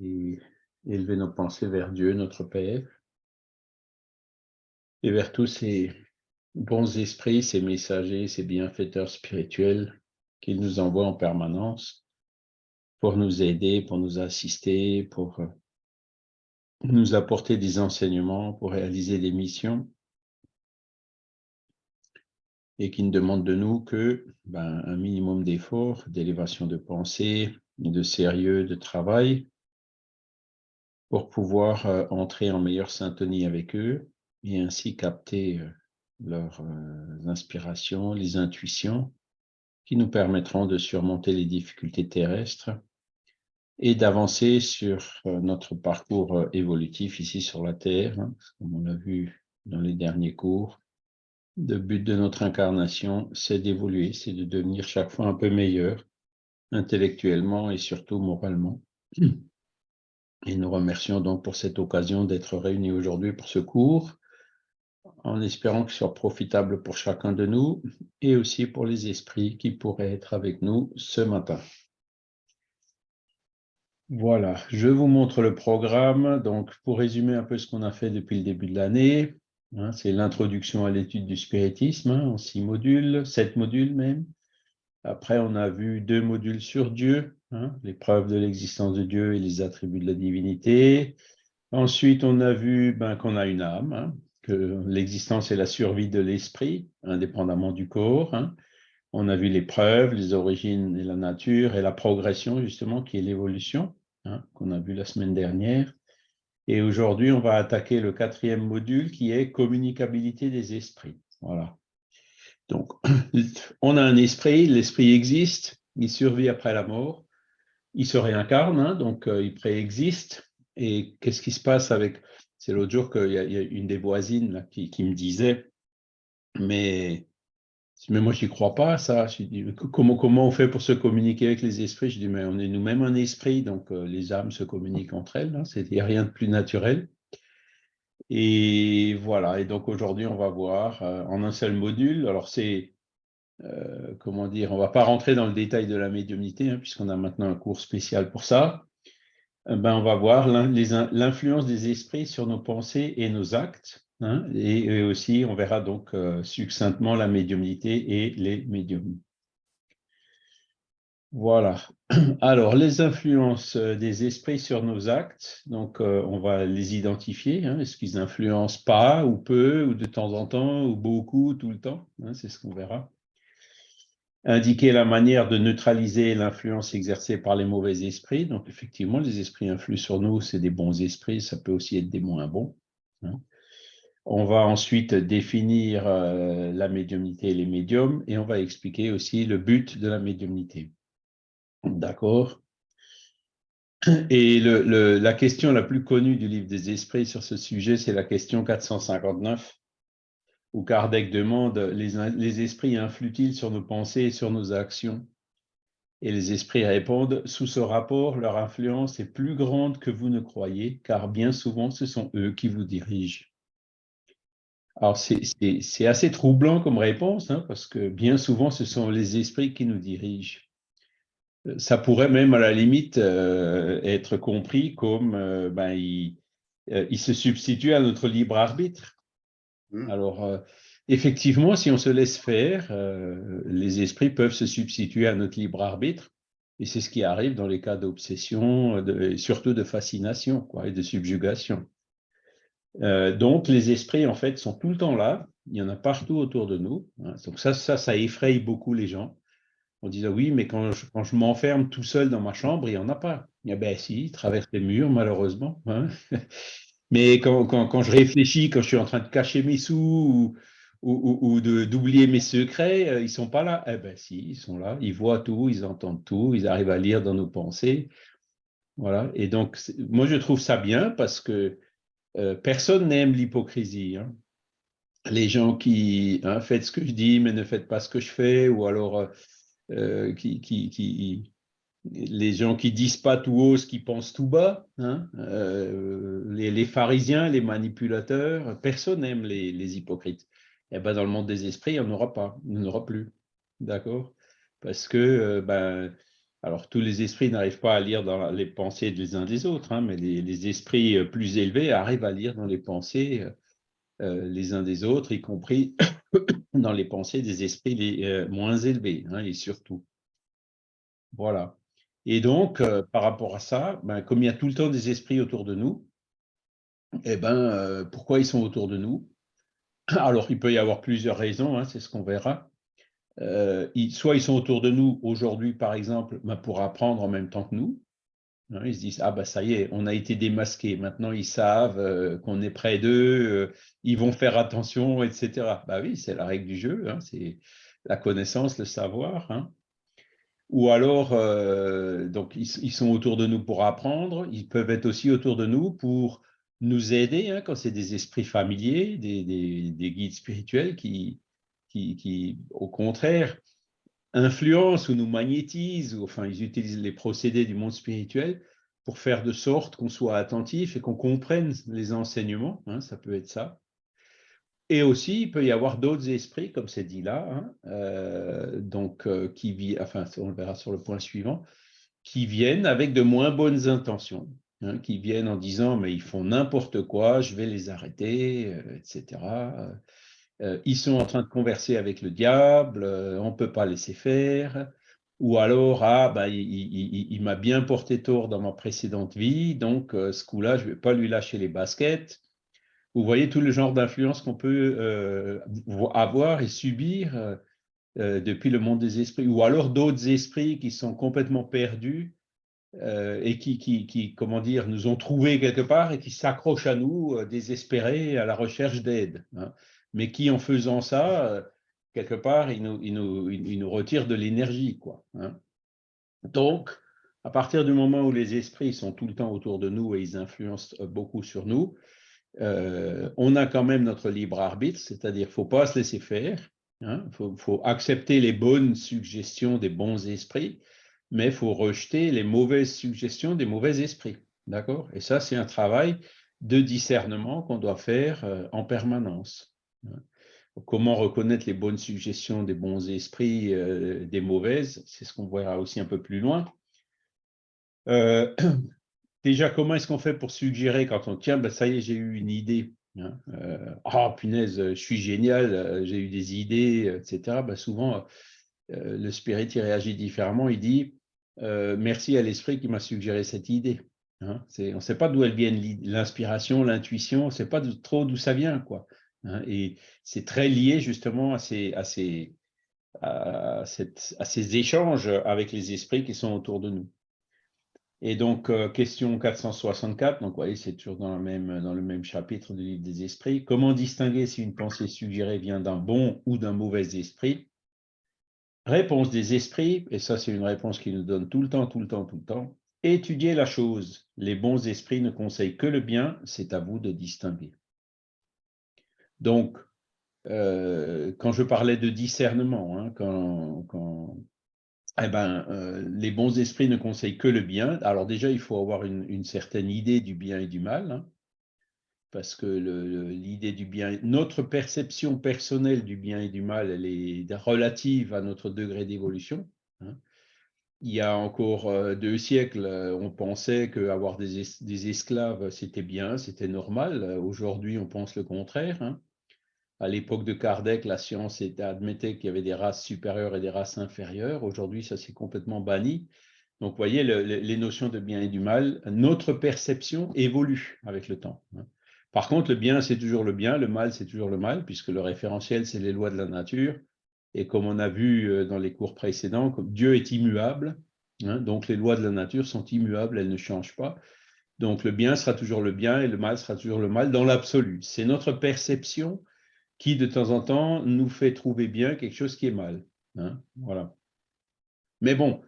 et élever nos pensées vers Dieu, notre Père, et vers tous ces bons esprits, ces messagers, ces bienfaiteurs spirituels qu'il nous envoie en permanence pour nous aider, pour nous assister, pour nous apporter des enseignements, pour réaliser des missions et qui ne demande de nous que ben, un minimum d'efforts, d'élévation de pensée, de sérieux, de travail, pour pouvoir euh, entrer en meilleure syntonie avec eux et ainsi capter euh, leurs euh, inspirations, les intuitions qui nous permettront de surmonter les difficultés terrestres et d'avancer sur notre parcours évolutif ici sur la Terre, hein, comme on l'a vu dans les derniers cours, le but de notre incarnation, c'est d'évoluer, c'est de devenir chaque fois un peu meilleur, intellectuellement et surtout moralement. Et nous remercions donc pour cette occasion d'être réunis aujourd'hui pour ce cours, en espérant qu'il soit profitable pour chacun de nous et aussi pour les esprits qui pourraient être avec nous ce matin. Voilà, je vous montre le programme. Donc, pour résumer un peu ce qu'on a fait depuis le début de l'année, Hein, c'est l'introduction à l'étude du spiritisme hein, en six modules, sept modules même. Après, on a vu deux modules sur Dieu, hein, les preuves de l'existence de Dieu et les attributs de la divinité. Ensuite, on a vu ben, qu'on a une âme, que l'existence est la survie de l'esprit, indépendamment du corps. On a vu les preuves, les origines et la nature, et la progression, justement, qui est l'évolution, qu'on a vu la semaine dernière. Et aujourd'hui, on va attaquer le quatrième module qui est communicabilité des esprits. Voilà. Donc, on a un esprit, l'esprit existe, il survit après la mort, il se réincarne, hein, donc euh, il préexiste. Et qu'est-ce qui se passe avec... C'est l'autre jour qu'il y, a une des voisines qui, me disait, mais mais moi, je n'y crois pas, ça. Je dis, comment, comment on fait pour se communiquer avec les esprits? Je dis, mais on est nous-mêmes un esprit, donc euh, les âmes se communiquent entre elles. Hein, Il n'y a rien de plus naturel. Et voilà, et donc aujourd'hui, on va voir euh, en un seul module. Alors, c'est, euh, comment dire, on ne va pas rentrer dans le détail de la médiumnité, hein, puisqu'on a maintenant un cours spécial pour ça. ben, on va voir l'influence des esprits sur nos pensées et nos actes. Hein, et, aussi, on verra donc euh, succinctement la médiumnité et les médiums. Voilà. Alors, les influences euh, des esprits sur nos actes, donc euh, on va les identifier. Hein. Est-ce qu'ils influencent pas, ou peu, ou de temps en temps, ou beaucoup, tout le temps hein, C'est ce qu'on verra. Indiquer la manière de neutraliser l'influence exercée par les mauvais esprits. Donc, effectivement, les esprits influent sur nous, c'est des bons esprits, ça peut aussi être des moins bons. On va ensuite définir euh, la médiumnité et les médiums et on va expliquer aussi le but de la médiumnité. D'accord Et la question la plus connue du livre des esprits sur ce sujet, c'est la question 459, où Kardec demande les, esprits influent-ils sur nos pensées et sur nos actions? Et les esprits répondent Sous ce rapport, leur influence est plus grande que vous ne croyez, car bien souvent, ce sont eux qui vous dirigent. Alors, c'est assez troublant comme réponse, hein, parce que bien souvent, ce sont les esprits qui nous dirigent. Euh, ça pourrait même, à la limite, euh, être compris comme euh, ben, il, se substitue à notre libre arbitre. Mmh. Alors, effectivement, si on se laisse faire, les esprits peuvent se substituer à notre libre arbitre, et c'est ce qui arrive dans les cas d'obsession, surtout de fascination quoi, et de subjugation. Euh, donc, les esprits, en fait, sont tout le temps là. Il y en a partout autour de nous. Hein. Donc ça, ça, ça effraie beaucoup les gens. On dit, oui, mais quand je, m'enferme tout seul dans ma chambre, il n'y en a pas. Eh bien, si, ils traversent les murs, malheureusement. Hein. mais quand, je réfléchis, quand je suis en train de cacher mes sous ou, ou, ou d'oublier mes secrets, euh, ils ne sont pas là. Eh bien, si, ils sont là. Ils voient tout, ils entendent tout, ils arrivent à lire dans nos pensées. Voilà. Et donc, moi, je trouve ça bien parce que euh, personne n'aime l'hypocrisie. Hein. Les gens qui hein, faites ce que je dis, mais ne faites pas ce que je fais, ou alors euh, euh, qui, qui, les gens qui disent pas tout haut ce qu'ils pensent tout bas, hein, les, pharisiens, les manipulateurs, personne n'aime les, hypocrites. Et eh ben dans le monde des esprits, il n'y en aura pas, il n'y en aura plus. D'accord? Parce que ben, Alors, tous les esprits n'arrivent pas à lire dans les pensées des uns des autres, hein, mais les, esprits plus élevés arrivent à lire dans les pensées les uns des autres, y compris dans les pensées des esprits les, moins élevés, hein, et surtout. Voilà. Et donc, par rapport à ça, ben, comme il y a tout le temps des esprits autour de nous, eh ben, pourquoi ils sont autour de nous? Alors, il peut y avoir plusieurs raisons, hein, c'est ce qu'on verra. Euh, soit ils sont autour de nous aujourd'hui, par exemple, ben, pour apprendre en même temps que nous. Hein, ils se disent, ah ben ça y est, on a été démasqué, maintenant ils savent euh, qu'on est près d'eux, euh, ils vont faire attention, etc. Bah oui, c'est la règle du jeu, hein, c'est la connaissance, le savoir. Ou alors, donc ils, sont autour de nous pour apprendre, ils peuvent être aussi autour de nous pour nous aider, hein, quand c'est des esprits familiers, des, guides spirituels qui, au contraire, influencent ou nous magnétisent, ou enfin, ils utilisent les procédés du monde spirituel pour faire de sorte qu'on soit attentif et qu'on comprenne les enseignements, hein, ça peut être ça. Et aussi, il peut y avoir d'autres esprits, comme c'est dit là, hein, euh, donc, euh, qui enfin, on le verra sur le point suivant, qui viennent avec de moins bonnes intentions. Hein, qui viennent en disant mais ils font n'importe quoi, je vais les arrêter, euh, etc. Euh, ils sont en train de converser avec le diable, euh, on ne peut pas laisser faire. Ou alors, ah, bah, il, m'a bien porté tort dans ma précédente vie, donc ce coup-là, je ne vais pas lui lâcher les baskets. Vous voyez tout le genre d'influence qu'on peut avoir et subir depuis le monde des esprits. Ou alors d'autres esprits qui sont complètement perdus euh, et qui, qui, comment dire, nous ont trouvés quelque part et qui s'accrochent à nous, euh, désespérés, à la recherche d'aide. Hein. Mais qui, en faisant ça, euh, quelque part, ils nous, retirent de l'énergie. Hein. Donc, à partir du moment où les esprits sont tout le temps autour de nous et ils influencent beaucoup sur nous, on a quand même notre libre arbitre, c'est-à-dire qu'il ne faut pas se laisser faire, il hein. faut, accepter les bonnes suggestions des bons esprits, mais il faut rejeter les mauvaises suggestions des mauvais esprits. D'accord? Et ça, c'est un travail de discernement qu'on doit faire euh, en permanence. Comment reconnaître les bonnes suggestions des bons esprits euh, des mauvaises C'est ce qu'on verra aussi un peu plus loin. Euh, déjà, comment est-ce qu'on fait pour suggérer quand on tient, ben, ça y est, j'ai eu une idée. Hein, ah, punaise, je suis génial, j'ai eu des idées, etc. Ben, souvent, le spirit il réagit différemment. Il dit euh, merci à l'esprit qui m'a suggéré cette idée. Hein. on ne sait pas d'où elle vient, l'inspiration, l'intuition, on ne sait pas trop d'où ça vient. quoi. Hein. et c'est très lié justement à ces, échanges avec les esprits qui sont autour de nous. Et donc, euh, question 464, donc voyez, c'est toujours dans, dans le même chapitre du livre des esprits. Comment distinguer si une pensée suggérée vient d'un bon ou d'un mauvais esprit? Réponse des esprits, et ça c'est une réponse qui nous donne tout le temps, tout le temps, tout le temps. Étudiez la chose. Les bons esprits ne conseillent que le bien, c'est à vous de distinguer. Donc, euh, quand je parlais de discernement, hein, eh ben, euh, les bons esprits ne conseillent que le bien. Alors déjà, il faut avoir une, certaine idée du bien et du mal. Hein parce que l'idée du bien, notre perception personnelle du bien et du mal, elle est relative à notre degré d'évolution. Hein. Il y a encore euh, deux siècles, on pensait qu'avoir des, des esclaves, c'était bien, c'était normal. Aujourd'hui, on pense le contraire. À l'époque de Kardec, la science admettait qu'il y avait des races supérieures et des races inférieures. Aujourd'hui, ça s'est complètement banni. Donc, vous voyez, les notions de bien et du mal, notre perception évolue avec le temps. Hein. Par contre, le bien, c'est toujours le bien, le mal, c'est toujours le mal, puisque le référentiel, c'est les lois de la nature. Et comme on a vu euh, dans les cours précédents, Dieu est immuable, hein, donc les lois de la nature sont immuables, elles ne changent pas. Donc le bien sera toujours le bien et le mal sera toujours le mal dans l'absolu. C'est notre perception qui, de temps en temps, nous fait trouver bien quelque chose qui est mal. Hein, voilà. Mais bon,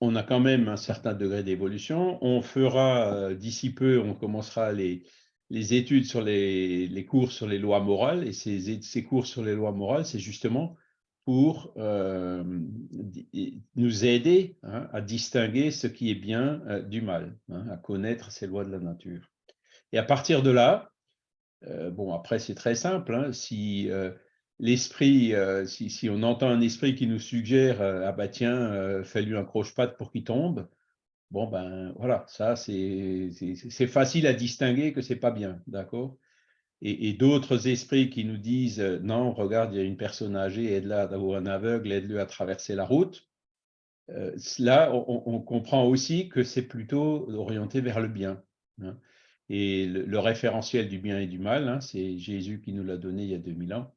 on a quand même un certain degré d'évolution. On fera, euh, d'ici peu, on commencera les, les études sur les, cours sur les lois morales, et ces, ces cours sur les lois morales, c'est justement pour euh, nous aider hein, à distinguer ce qui est bien euh, du mal, hein, à connaître ces lois de la nature. Et à partir de là, euh, bon, après c'est très simple, hein, si l'esprit, si, on entend un esprit qui nous suggère ah bah tiens, fais-lui un croche-patte pour qu'il tombe, bon ben voilà, ça c'est facile à distinguer que c'est pas bien, d'accord? Et, d'autres esprits qui nous disent non, regarde, il y a une personne âgée, aide-la ou un aveugle, aide-le à traverser la route. là, on, comprend aussi que c'est plutôt orienté vers le bien. Hein. Et le, référentiel du bien et du mal, hein, c'est Jésus qui nous l'a donné il y a 2000 ans.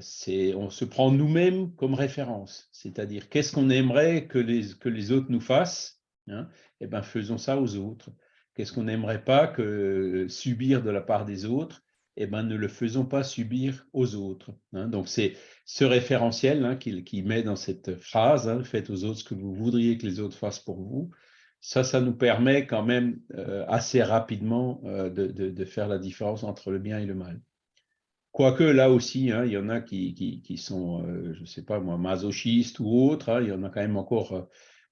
c'est on se prend nous-mêmes comme référence, c'est-à-dire qu'est-ce qu'on aimerait que les, que les autres nous fassent, hein, eh ben faisons ça aux autres. Qu'est-ce qu'on n'aimerait pas que subir de la part des autres? Eh ben, ne le faisons pas subir aux autres. Hein. Donc, c'est ce référentiel hein, qui, met dans cette phrase Faites aux autres ce que vous voudriez que les autres fassent pour vous ». Ça, ça nous permet quand même euh, assez rapidement euh, de, faire la différence entre le bien et le mal. Quoique là aussi, il y en a qui, sont, euh, je ne sais pas moi, masochistes ou autres, il y en a quand même encore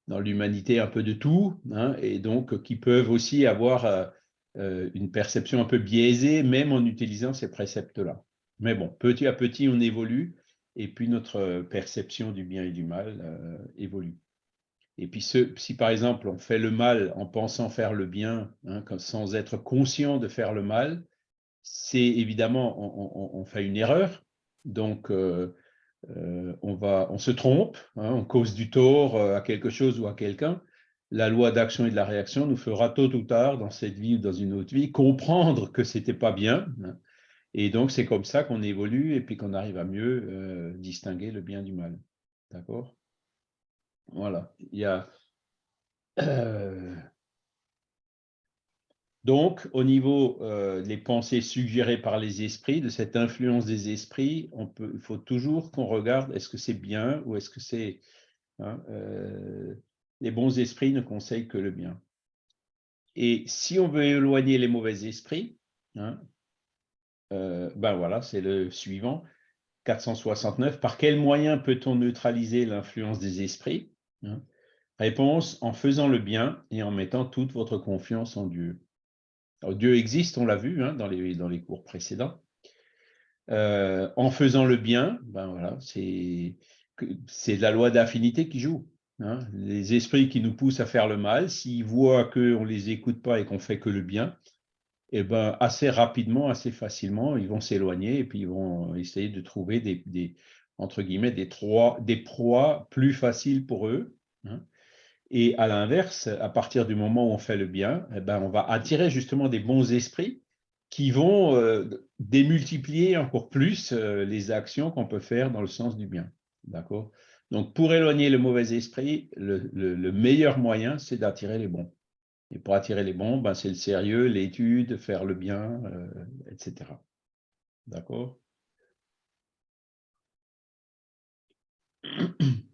dans l'humanité un peu de tout, hein, et donc qui peuvent aussi avoir une perception un peu biaisée, même en utilisant ces préceptes-là. Mais bon, petit à petit, on évolue, et puis notre perception du bien et du mal évolue. Et puis, si par exemple, on fait le mal en pensant faire le bien, hein, sans être conscient de faire le mal, c'est évidemment, on, fait une erreur. Donc, euh, on, va, on se trompe, hein, on cause du tort euh, à quelque chose ou à quelqu'un, la loi d'action et de la réaction nous fera tôt ou tard, dans cette vie ou dans une autre vie, comprendre que ce n'était pas bien. Hein. et donc, c'est comme ça qu'on évolue et puis qu'on arrive à mieux euh, distinguer le bien du mal. D'accord? Voilà. Il y a... Donc, au niveau euh, des pensées suggérées par les esprits, de cette influence des esprits, il faut toujours qu'on regarde est-ce que c'est bien ou est-ce que c'est... Hein, euh, les bons esprits ne conseillent que le bien. Et si on veut éloigner les mauvais esprits, hein, euh, ben voilà, c'est le suivant, 469. Par quel moyen peut-on neutraliser l'influence des esprits? Hein Réponse, en faisant le bien et en mettant toute votre confiance en Dieu. Dieu existe, on l'a vu hein, dans, les, cours précédents. Euh, en faisant le bien, ben voilà, c'est la loi d'affinité qui joue. Hein. Les esprits qui nous poussent à faire le mal, s'ils voient qu'on ne les écoute pas et qu'on fait que le bien, eh ben, assez rapidement, assez facilement, ils vont s'éloigner et puis ils vont essayer de trouver des, entre guillemets, des proies plus faciles pour eux. Hein. Et à l'inverse, à partir du moment où on fait le bien, eh ben, on va attirer justement des bons esprits qui vont euh, démultiplier encore plus euh, les actions qu'on peut faire dans le sens du bien. D'accord? Donc, pour éloigner le mauvais esprit, le, meilleur moyen, c'est d'attirer les bons. Et pour attirer les bons, ben, c'est le sérieux, l'étude, faire le bien, euh, etc. D'accord?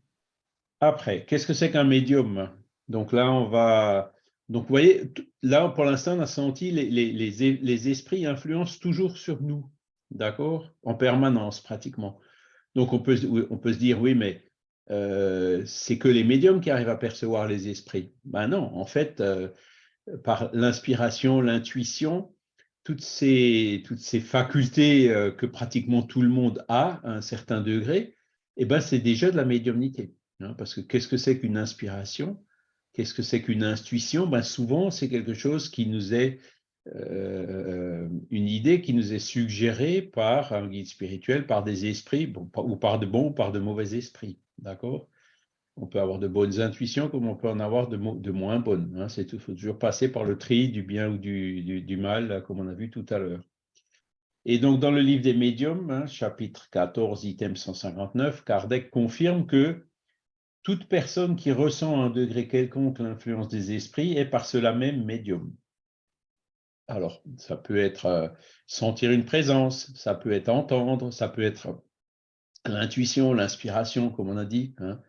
Après, qu'est-ce que c'est qu'un médium? Donc là, on va... Donc, vous voyez, là, pour l'instant, on a senti les, les, esprits influencent toujours sur nous, d'accord? En permanence, pratiquement. Donc, on peut, se dire, oui, mais euh, c'est que les médiums qui arrivent à percevoir les esprits. Ben non, en fait, euh, par l'inspiration, l'intuition, toutes ces, toutes ces facultés euh, que pratiquement tout le monde a à un certain degré, eh ben, c'est déjà de la médiumnité. Hein, parce que qu'est-ce que c'est qu'une inspiration? Qu'est-ce que c'est qu'une intuition? Ben Souvent, c'est quelque chose qui nous est, euh, une idée qui nous est suggérée par un guide spirituel, par des esprits, ou par de bons ou par de mauvais esprits. D'accord? On peut avoir de bonnes intuitions comme on peut en avoir de, moins bonnes. Hein. Il faut toujours passer par le tri du bien ou du, du, mal, comme on a vu tout à l'heure. Et donc, dans le livre des médiums, hein, chapitre 14, item 159, Kardec confirme que toute personne qui ressent à un degré quelconque l'influence des esprits est par cela même médium. Alors, ça peut être euh, sentir une présence, ça peut être entendre, ça peut être l'intuition, l'inspiration, comme on a dit. Hein.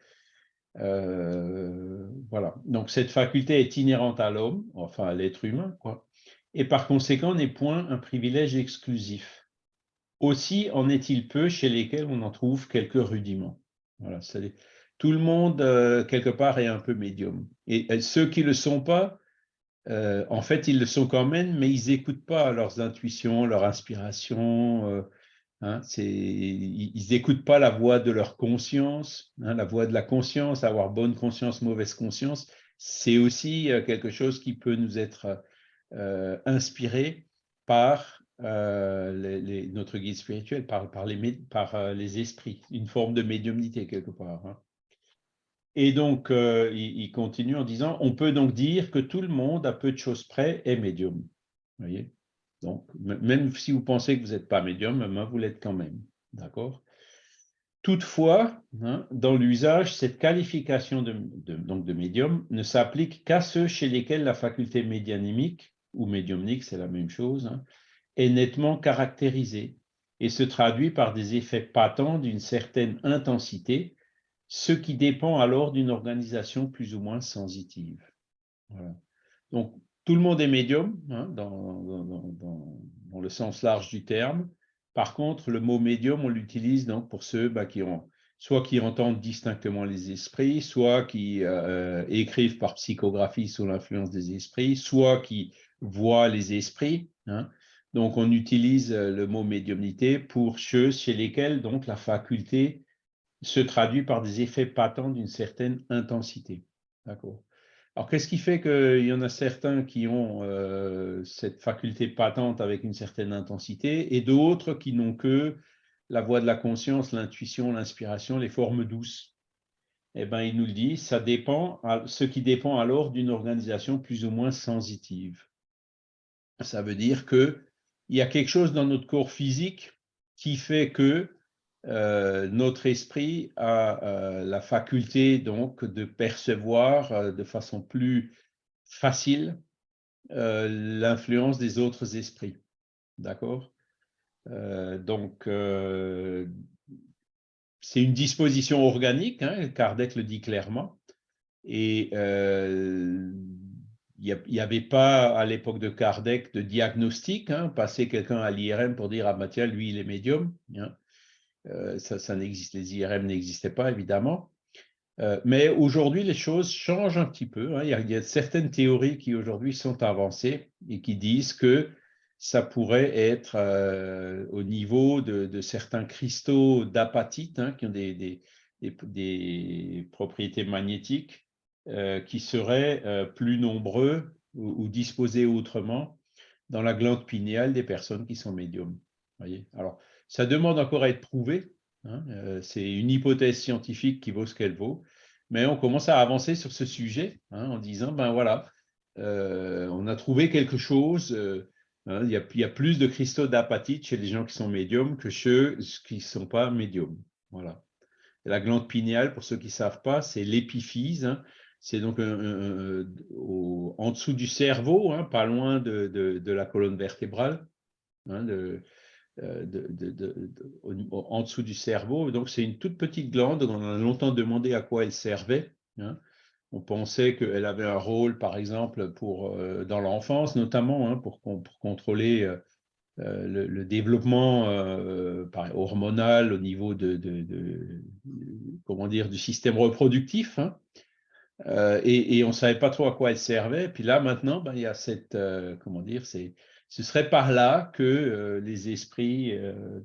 Euh, voilà. Donc, cette faculté est inhérente à l'homme, enfin à l'être humain, quoi. Et par conséquent, n'est point un privilège exclusif. Aussi en est-il peu chez lesquels on en trouve quelques rudiments. Voilà, tout le monde, euh, quelque part, est un peu médium. Et, ceux qui ne le sont pas, euh, en fait, ils le sont quand même, mais ils n'écoutent pas leurs intuitions, leur inspiration. Hein, ils n'écoutent pas la voix de leur conscience, hein, la voix de la conscience, avoir bonne conscience, mauvaise conscience. C'est aussi euh, quelque chose qui peut nous être euh, inspiré par euh, notre guide spirituel, par, par, les, par les esprits, une forme de médiumnité quelque part. Hein. Et donc, il, continue en disant, on peut donc dire que tout le monde, à peu de choses près, est médium. Vous voyez? Donc, même si vous pensez que vous n'êtes pas médium, vous l'êtes quand même. D'accord? Toutefois, hein, dans l'usage, cette qualification de, donc de médium ne s'applique qu'à ceux chez lesquels la faculté médianimique, ou médiumnique, c'est la même chose, hein, est nettement caractérisée et se traduit par des effets patents d'une certaine intensité, ce qui dépend alors d'une organisation plus ou moins sensitive. Donc, tout le monde est médium, hein, dans, le sens large du terme. Par contre, le mot médium, on l'utilise donc pour ceux bah, qui ont soit qui entendent distinctement les esprits, soit qui euh, écrivent par psychographie sous l'influence des esprits, soit qui voient les esprits. Hein. Donc, on utilise euh, le mot médiumnité pour ceux chez lesquels donc la faculté se traduit par des effets patents d'une certaine intensité. D'accord alors, qu'est-ce qui fait qu'il y en a certains qui ont euh, cette faculté patente avec une certaine intensité et d'autres qui n'ont que la voix de la conscience, l'intuition, l'inspiration, les formes douces? Eh bien, il nous le dit, ça dépend, ce qui dépend alors d'une organisation plus ou moins sensitive. Ça veut dire qu'il y a quelque chose dans notre corps physique qui fait que euh, notre esprit a euh, la faculté donc de percevoir euh, de façon plus facile l'influence des autres esprits. D'accord? Donc, c'est une disposition organique, hein, Kardec le dit clairement, et il n'y avait pas à l'époque de Kardec de diagnostic, hein, passer quelqu'un à l'IRM pour dire « Ah bah tiens, lui, il est médium hein. Euh, ça, n'existe, les IRM n'existaient pas, évidemment. Euh, mais aujourd'hui, les choses changent un petit peu. Hein. Il, y a, certaines théories qui aujourd'hui sont avancées et qui disent que ça pourrait être euh, au niveau de, certains cristaux d'apatite hein, qui ont des, propriétés magnétiques qui seraient plus nombreux ou, ou, disposés autrement dans la glande pinéale des personnes qui sont médiums. Voyez? Alors, ça demande encore à être prouvé. Hein, euh, c'est une hypothèse scientifique qui vaut ce qu'elle vaut. Mais on commence à avancer sur ce sujet hein, en disant, ben voilà, euh, on a trouvé quelque chose. Euh, hein, il, y a, plus de cristaux d'apatite chez les gens qui sont médiums que chez ceux qui ne sont pas médiums. Voilà. la glande pinéale, pour ceux qui ne savent pas, c'est l'épiphyse. c'est donc en dessous du cerveau, pas loin de, la colonne vertébrale. Euh, en dessous du cerveau. Donc, c'est une toute petite glande. On a longtemps demandé à quoi elle servait. Hein. On pensait qu'elle avait un rôle, par exemple, pour, euh, dans l'enfance, notamment hein, pour, contrôler euh, le, développement hormonal au niveau de, comment dire, du système reproductif. Hein. et, on ne savait pas trop à quoi elle servait. Puis là, maintenant, ben, il y a cette, comment dire, ce serait par là que euh, les esprits euh,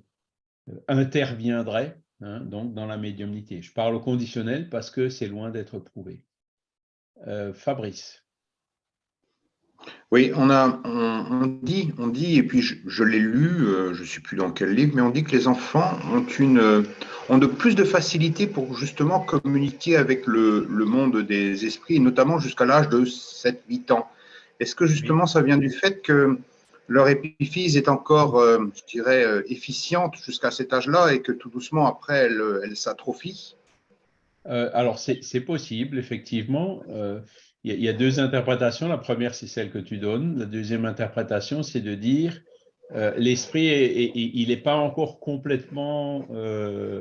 interviendraient hein, donc dans la médiumnité. Je parle au conditionnel parce que c'est loin d'être prouvé. Euh, Fabrice. Oui, on, a, on, dit, on dit, et puis je, l'ai lu, je ne sais plus dans quel livre, mais on dit que les enfants ont, une, ont de plus de facilité pour justement communiquer avec le, le monde des esprits, notamment jusqu'à l'âge de 7-8 ans. Est-ce que justement ça vient du fait que leur épiphyse est encore, euh, je dirais, euh, efficiente jusqu'à cet âge-là et que tout doucement, après, elle, elle s'atrophie euh, Alors, c'est possible, effectivement. Il y, a deux interprétations. La première, c'est celle que tu donnes. La deuxième interprétation, c'est de dire l'esprit, il n'est pas encore complètement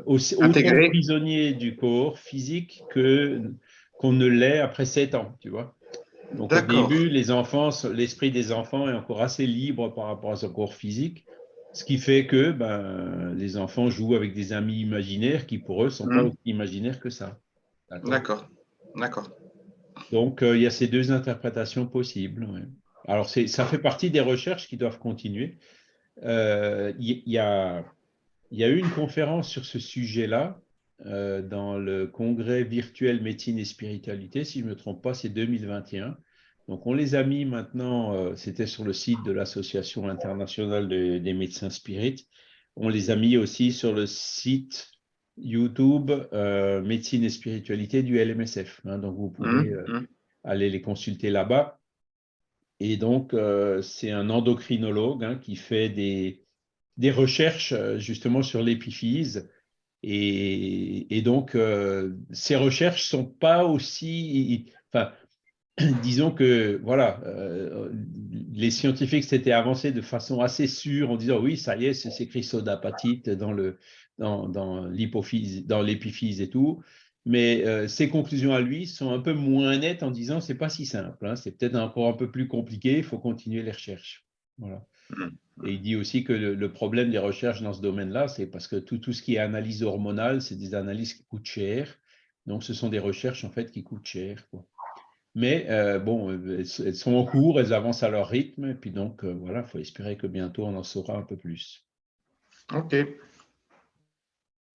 aussi, prisonnier du corps physique que qu'on ne l'est après sept ans, tu vois. Donc au début, les enfants, l'esprit des enfants est encore assez libre par rapport à son corps physique, ce qui fait que ben, les enfants jouent avec des amis imaginaires qui pour eux sont pas hmm. aussi imaginaires que ça. D'accord, d'accord. Donc euh, il y a ces deux interprétations possibles. Alors ça fait partie des recherches qui doivent continuer. Euh, il y, a il y a eu une conférence sur ce sujet-là euh, dans le congrès virtuel médecine et spiritualité, si je ne me trompe pas, c'est 2021. Donc on les a mis maintenant, euh, c'était sur le site de l'Association internationale des médecins spirites, on les a mis aussi sur le site YouTube euh, médecine et spiritualité du LMSF. Hein. donc vous pouvez mmh, mmh. aller les consulter là-bas. Et donc c'est un endocrinologue hein, qui fait des, des recherches justement sur l'épiphyse et, donc, euh, ces recherches sont pas aussi, enfin, disons que voilà, euh, les scientifiques s'étaient avancés de façon assez sûre en disant oui, ça y est, c'est écrit sodapatite dans le dans, dans l'hypophyse, dans l'épiphyse et tout. Mais euh, ses conclusions à lui sont un peu moins nettes en disant c'est pas si simple, hein, c'est peut-être encore un peu plus compliqué, il faut continuer les recherches. Voilà. Mmh. Et il dit aussi que le, problème des recherches dans ce domaine-là, c'est parce que tout, tout, ce qui est analyse hormonale, c'est des analyses qui coûtent cher. Donc, ce sont des recherches en fait qui coûtent cher. Mais euh, bon, elles, sont en cours, elles avancent à leur rythme. Et puis donc, euh, voilà, il faut espérer que bientôt on en saura un peu plus. OK.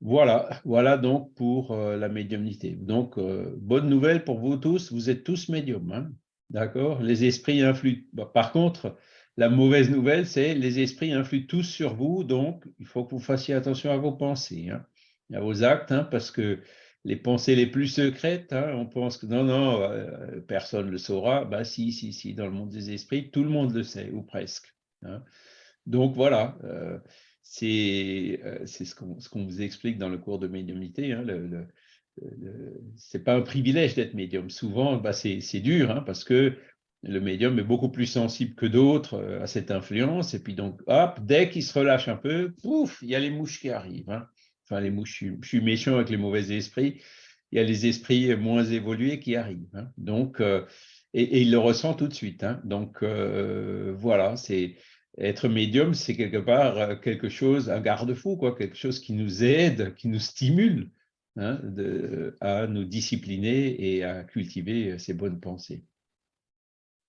Voilà, voilà donc pour euh, la médiumnité. Donc, bonne nouvelle pour vous tous, vous êtes tous médiums. Hein D'accord? Les esprits influent. par contre, la mauvaise nouvelle, c'est les esprits influent tous sur vous, donc il faut que vous fassiez attention à vos pensées, hein, à vos actes, hein, parce que les pensées les plus secrètes, hein, on pense que non, non, euh, personne ne le saura. Bah si, si, si, dans le monde des esprits, tout le monde le sait, ou presque. Donc voilà, euh, euh, c'est ce qu'on vous explique dans le cours de médiumnité. Le, ce n'est pas un privilège d'être médium. Souvent, bah, c'est dur, parce que le médium est beaucoup plus sensible que d'autres euh, à cette influence. Et puis donc, hop, dès qu'il se relâche un peu, pouf, il y a les mouches qui arrivent. Hein. Enfin, les mouches, je suis méchant avec les mauvais esprits. Il y a les esprits moins évolués qui arrivent. Hein. Donc, euh, et, il le ressent tout de suite. Hein. Donc, euh, voilà, c'est être médium, c'est quelque part quelque chose, un garde-fou, quoi, quelque chose qui nous aide, qui nous stimule de, à nous discipliner et à cultiver ces bonnes pensées.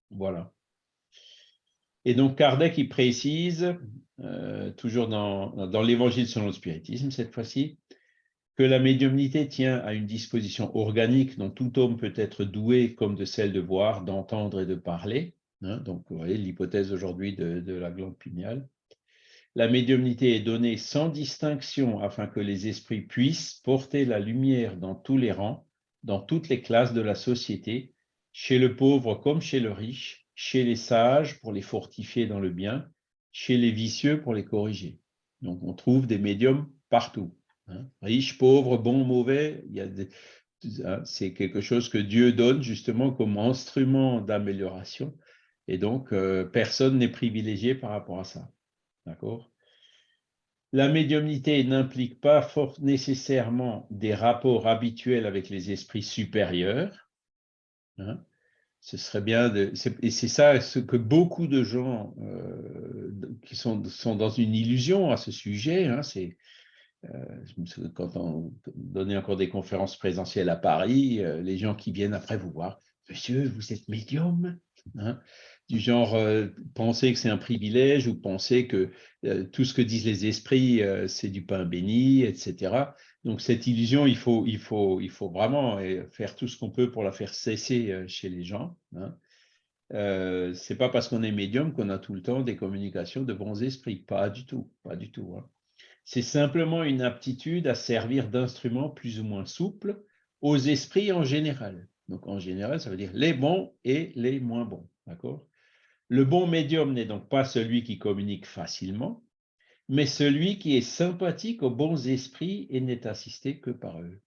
Voilà. Et donc Kardec, il précise, euh, toujours dans, l'Évangile selon le spiritisme cette fois-ci, que la médiumnité tient à une disposition organique dont tout homme peut être doué comme de celle de voir, d'entendre et de parler. Hein. donc, vous voyez l'hypothèse aujourd'hui de, la glande pinéale. La médiumnité est donnée sans distinction afin que les esprits puissent porter la lumière dans tous les rangs, dans toutes les classes de la société, chez le pauvre comme chez le riche, chez les sages pour les fortifier dans le bien, chez les vicieux pour les corriger. Donc on trouve des médiums partout. Hein. Riches, pauvres, bons, mauvais, hein, c'est quelque chose que Dieu donne justement comme instrument d'amélioration. Et donc, euh, personne n'est privilégié par rapport à ça. D'accord? La médiumnité n'implique pas nécessairement des rapports habituels avec les esprits supérieurs, Hein. Ce serait bien de, et c'est ça ce que beaucoup de gens euh, qui sont, sont dans une illusion à ce sujet. Hein, c'est euh, quand on donnait encore des conférences présentielles à Paris, euh, les gens qui viennent après vous voir, Monsieur, vous êtes médium, hein, du genre penser que c'est un privilège ou penser que tout ce que disent les esprits c'est du pain béni, etc. Donc cette illusion, il faut, vraiment euh, faire tout ce qu'on peut pour la faire cesser euh, chez les gens. Hein. Euh, c'est pas parce qu'on est médium qu'on a tout le temps des communications de bons esprits, pas du tout, pas du tout. Hein. C'est simplement une aptitude à servir d'instrument plus ou moins souple aux esprits en général. Donc en général, ça veut dire les bons et les moins bons, d'accord? Le bon médium n'est donc pas celui qui communique facilement, mais celui qui est sympathique aux bons esprits et n'est assisté que par eux.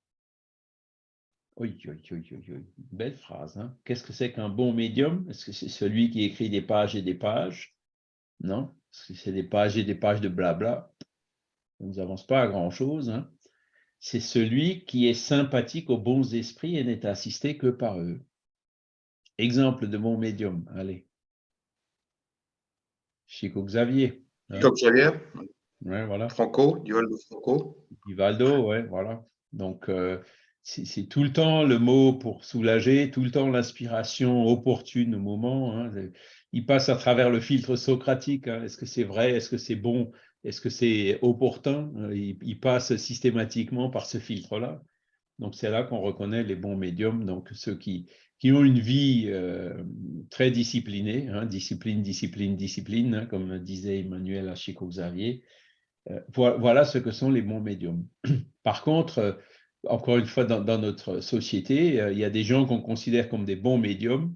Oui, oui, oui, Belle phrase. Hein. Qu'est-ce que c'est qu'un bon médium? Est-ce que c'est celui qui écrit des pages et des pages? Non Est-ce que c'est des pages et des pages de blabla? On ne avance pas à grand-chose. Hein. C'est celui qui est sympathique aux bons esprits et n'est assisté que par eux. Exemple de bon médium, allez. Chico Xavier. Hein. Chico Xavier voilà. Franco, Divaldo Franco. Divaldo, ouais, voilà. Donc, euh, c'est tout le temps le mot pour soulager, tout le temps l'inspiration opportune au moment. Hein. Il passe à travers le filtre socratique. Hein. Est-ce que c'est vrai? Est-ce que c'est bon? Est-ce que c'est opportun? Il, passe systématiquement par ce filtre-là. Donc, c'est là qu'on reconnaît les bons médiums, donc ceux qui, ont une vie très disciplinée, hein, discipline, discipline, discipline, hein, comme disait Emmanuel à Xavier. voilà ce que sont les bons médiums. Par contre, encore une fois, dans, notre société, il y a des gens qu'on considère comme des bons médiums,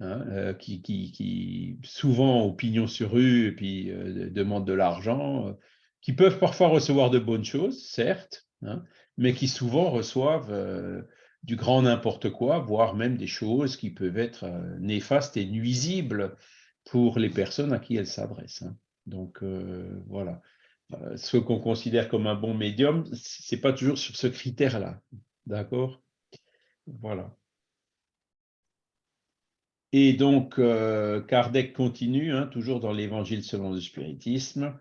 hein, euh, qui, souvent ont pignon sur rue et puis euh, demandent de l'argent, euh, qui peuvent parfois recevoir de bonnes choses, certes, hein, mais qui souvent reçoivent du grand n'importe quoi, voire même des choses qui peuvent être néfastes et nuisibles pour les personnes à qui elles s'adressent. Hein. Donc voilà. Euh, ce qu'on considère comme un bon médium, ce n'est pas toujours sur ce critère-là. D'accord? Voilà. Et donc, euh, Kardec continue, hein, toujours dans l'Évangile selon le spiritisme.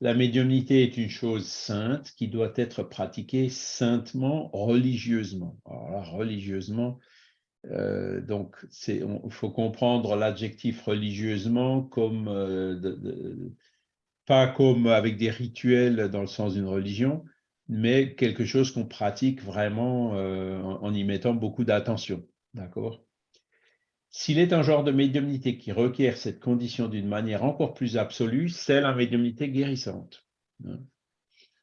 La médiumnité est une chose sainte qui doit être pratiquée saintement, religieusement. Alors là, religieusement, euh, donc il faut comprendre l'adjectif religieusement comme de, pas comme avec des rituels dans le sens d'une religion, mais quelque chose qu'on pratique vraiment euh, en, y mettant beaucoup d'attention. D'accord? S'il est un genre de médiumnité qui requiert cette condition d'une manière encore plus absolue, c'est la médiumnité guérissante. Hein.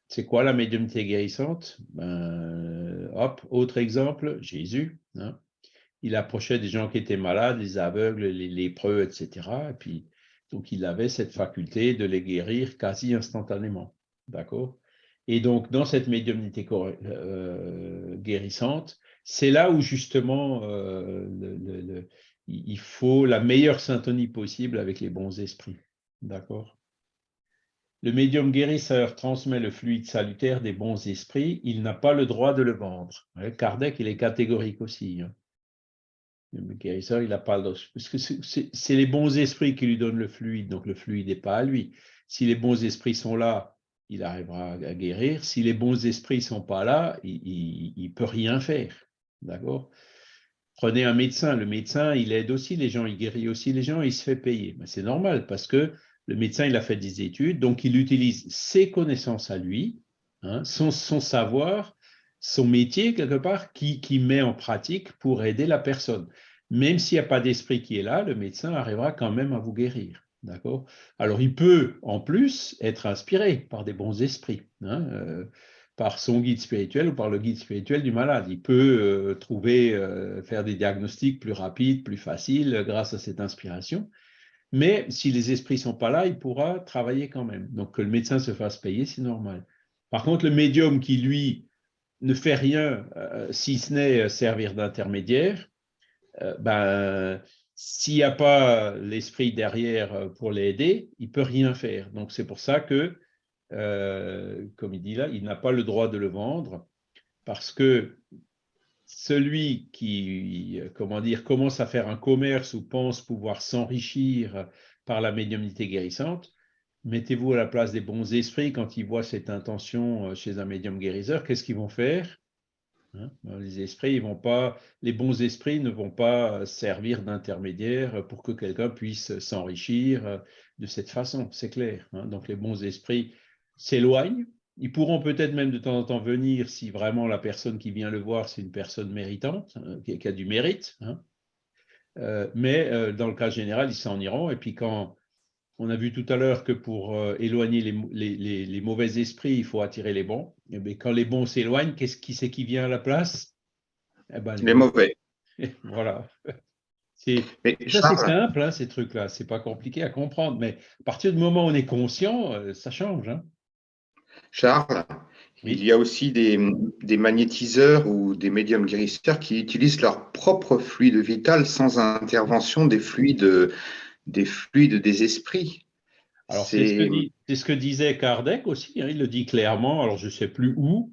C'est quoi la médiumnité guérissante? Ben, Hop, autre exemple, Jésus. Hein. Il approchait des gens qui étaient malades, les aveugles, les lépreux, etc. Et puis, donc, il avait cette faculté de les guérir quasi instantanément. D'accord? Et donc, dans cette médiumnité euh, guérissante, c'est là où justement euh, il faut la meilleure syntonie possible avec les bons esprits. D'accord? Le médium guérisseur transmet le fluide salutaire des bons esprits. Il n'a pas le droit de le vendre. Kardec, il est catégorique aussi. Hein. Le guérisseur, il n'a pas le Parce que c'est les bons esprits qui lui donnent le fluide, donc le fluide n'est pas à lui. Si les bons esprits sont là, il arrivera à guérir. Si les bons esprits ne sont pas là, il ne peut rien faire. D'accord? Prenez un médecin. Le médecin, il aide aussi les gens, il guérit aussi les gens, il se fait payer. C'est normal parce que le médecin, il a fait des études, donc il utilise ses connaissances à lui, hein, son, son savoir son métier, quelque part, qui, qui met en pratique pour aider la personne. Même s'il n'y a pas d'esprit qui est là, le médecin arrivera quand même à vous guérir. D'accord? Alors, il peut, en plus, être inspiré par des bons esprits, hein, euh, par son guide spirituel ou par le guide spirituel du malade. Il peut euh, trouver, euh, faire des diagnostics plus rapides, plus faciles grâce à cette inspiration. Mais si les esprits sont pas là, il pourra travailler quand même. Donc, que le médecin se fasse payer, c'est normal. Par contre, le médium qui, lui, ne fait rien euh, si ce n'est euh, servir d'intermédiaire, euh, ben, s'il n'y a pas l'esprit derrière pour l'aider, il peut rien faire. Donc c'est pour ça que, comme il dit là, il n'a pas le droit de le vendre parce que celui qui, comment dire, commence à faire un commerce ou pense pouvoir s'enrichir par la médiumnité guérissante, Mettez-vous à la place des bons esprits quand ils voient cette intention euh, chez un médium guérisseur, qu'est-ce qu'ils vont faire hein? ben, Les esprits, ils vont pas, les bons esprits ne vont pas servir d'intermédiaire pour que quelqu'un puisse s'enrichir euh, de cette façon, c'est clair. Hein? Donc les bons esprits s'éloignent. Ils pourront peut-être même de temps en temps venir si vraiment la personne qui vient le voir, c'est une personne méritante, hein, qui, a du mérite. Euh, mais dans le cas général, ils s'en iront. Et puis quand on a vu tout à l'heure que pour euh, éloigner les, mauvais esprits, il faut attirer les bons. Et eh quand les bons s'éloignent, qu'est-ce qui c'est qui vient à la place? Eh ben, Les mauvais. voilà. C'est, simple, hein, ces trucs-là. C'est pas compliqué à comprendre. Mais à partir du moment où on est conscient, euh, ça change. Hein. Charles, il y a aussi des, magnétiseurs ou des médiums guérisseurs qui utilisent leur propre fluide vital sans intervention des fluides des fluides des esprits. Alors, c'est ce, que disait Kardec aussi, hein, il le dit clairement, alors je ne sais plus où,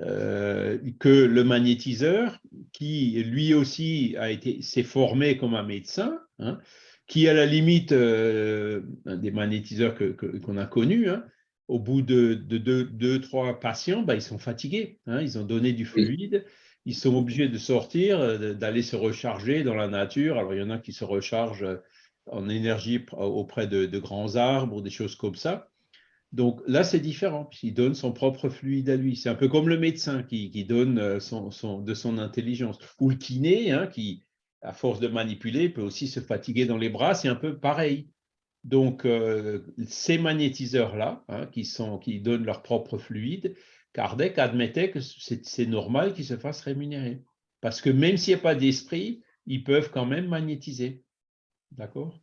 euh, que le magnétiseur, qui lui aussi a été, s'est formé comme un médecin, hein, qui à la limite, euh, des magnétiseurs qu'on a connus, hein, au bout de, deux, trois patients, bah, ils sont fatigués, ils ont donné du fluide, ils sont obligés de sortir, d'aller se recharger dans la nature. Alors, il y en a qui se rechargent en énergie auprès de, grands arbres ou des choses comme ça. Donc là, c'est différent, puisqu'il donne son propre fluide à lui. C'est un peu comme le médecin qui, donne euh, son, de son intelligence. Ou le kiné, hein, qui, à force de manipuler, peut aussi se fatiguer dans les bras, c'est un peu pareil. Donc, euh, ces magnétiseurs-là, hein, qui, donnent leur propre fluide, Kardec admettait que c'est normal qu'ils se fassent rémunérer. Parce que même s'il n'y a pas d'esprit, ils peuvent quand même magnétiser. D'accord?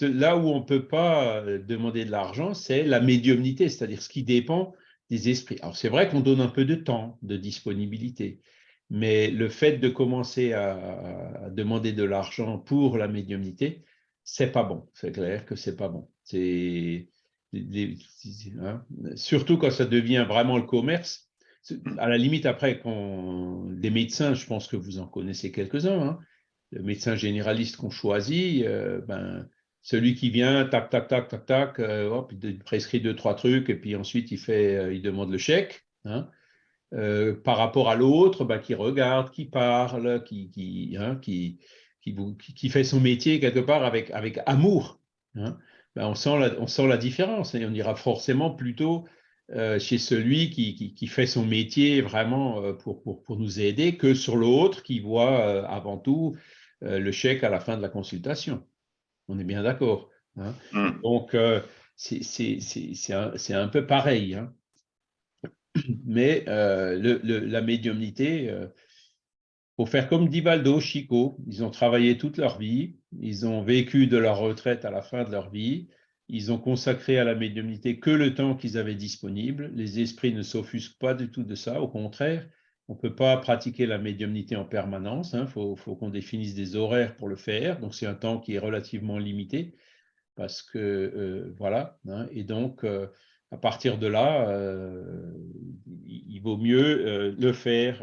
Là où on ne peut pas euh, demander de l'argent, c'est la médiumnité, c'est-à-dire ce qui dépend des esprits. Alors, c'est vrai qu'on donne un peu de temps, de disponibilité, mais le fait de commencer à, demander de l'argent pour la médiumnité, c'est pas bon. C'est clair que c'est pas bon. C'est hein, surtout quand ça devient vraiment le commerce. À la limite, après, quand des médecins, je pense que vous en connaissez quelques-uns, hein, le médecin généraliste qu'on choisit, euh, ben, celui qui vient, tac, tac, tac, tac, tac, euh, hop, il prescrit deux, trois trucs, et puis ensuite il, fait, euh, il demande le chèque. Hein, par rapport à l'autre, ben, qui regarde, qui parle, qui, qui, hein, qui, qui, fait son métier quelque part avec, avec amour. Hein, ben, on, sent la, on sent la différence et on ira forcément plutôt chez celui qui, qui, fait son métier vraiment pour, pour, pour nous aider que sur l'autre qui voit avant tout euh, le chèque à la fin de la consultation. On est bien d'accord. Hein. Mm. Donc, euh, c'est un, un, peu pareil. Hein. Mais euh, la médiumnité, pour faire comme Divaldo, Chico, ils ont travaillé toute leur vie, ils ont vécu de leur retraite à la fin de leur vie, ils ont consacré à la médiumnité que le temps qu'ils avaient disponible. Les esprits ne s'offusquent pas du tout de ça, au contraire, on ne peut pas pratiquer la médiumnité en permanence. Il hein. faut, qu'on définisse des horaires pour le faire. Donc, c'est un temps qui est relativement limité. Parce que, euh, voilà. Hein. et donc, euh, à partir de là, euh, vaut mieux le faire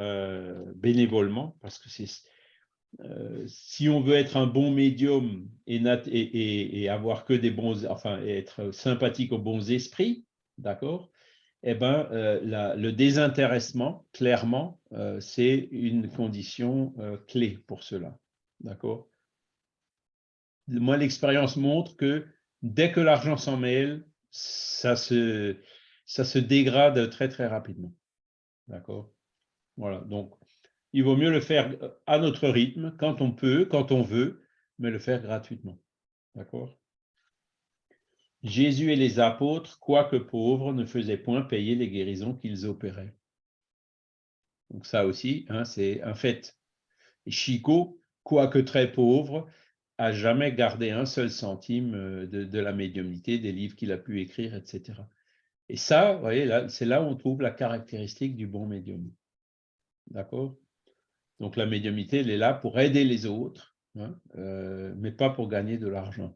bénévolement. Parce que c'est. si on veut être un bon médium et, avoir que des bons, enfin, être sympathique aux bons esprits, d'accord eh ben, euh, le désintéressement, clairement, euh, c'est une condition euh, clé pour cela. D'accord Moi, l'expérience montre que dès que l'argent s'en mêle, ça se, ça se dégrade très, très rapidement. D'accord? Voilà, donc il vaut mieux le faire à notre rythme, quand on peut, quand on veut, mais le faire gratuitement. D'accord? Jésus et les apôtres, quoique pauvres, ne faisaient point payer les guérisons qu'ils opéraient. Donc ça aussi, hein, c'est un fait. Chico, quoique très pauvre, a jamais gardé un seul centime euh, de, la médiumnité, des livres qu'il a pu écrire, etc. Et ça, vous voyez, c'est là où on trouve la caractéristique du bon médium. D'accord? Donc la médiumité, elle est là pour aider les autres, hein, euh, mais pas pour gagner de l'argent.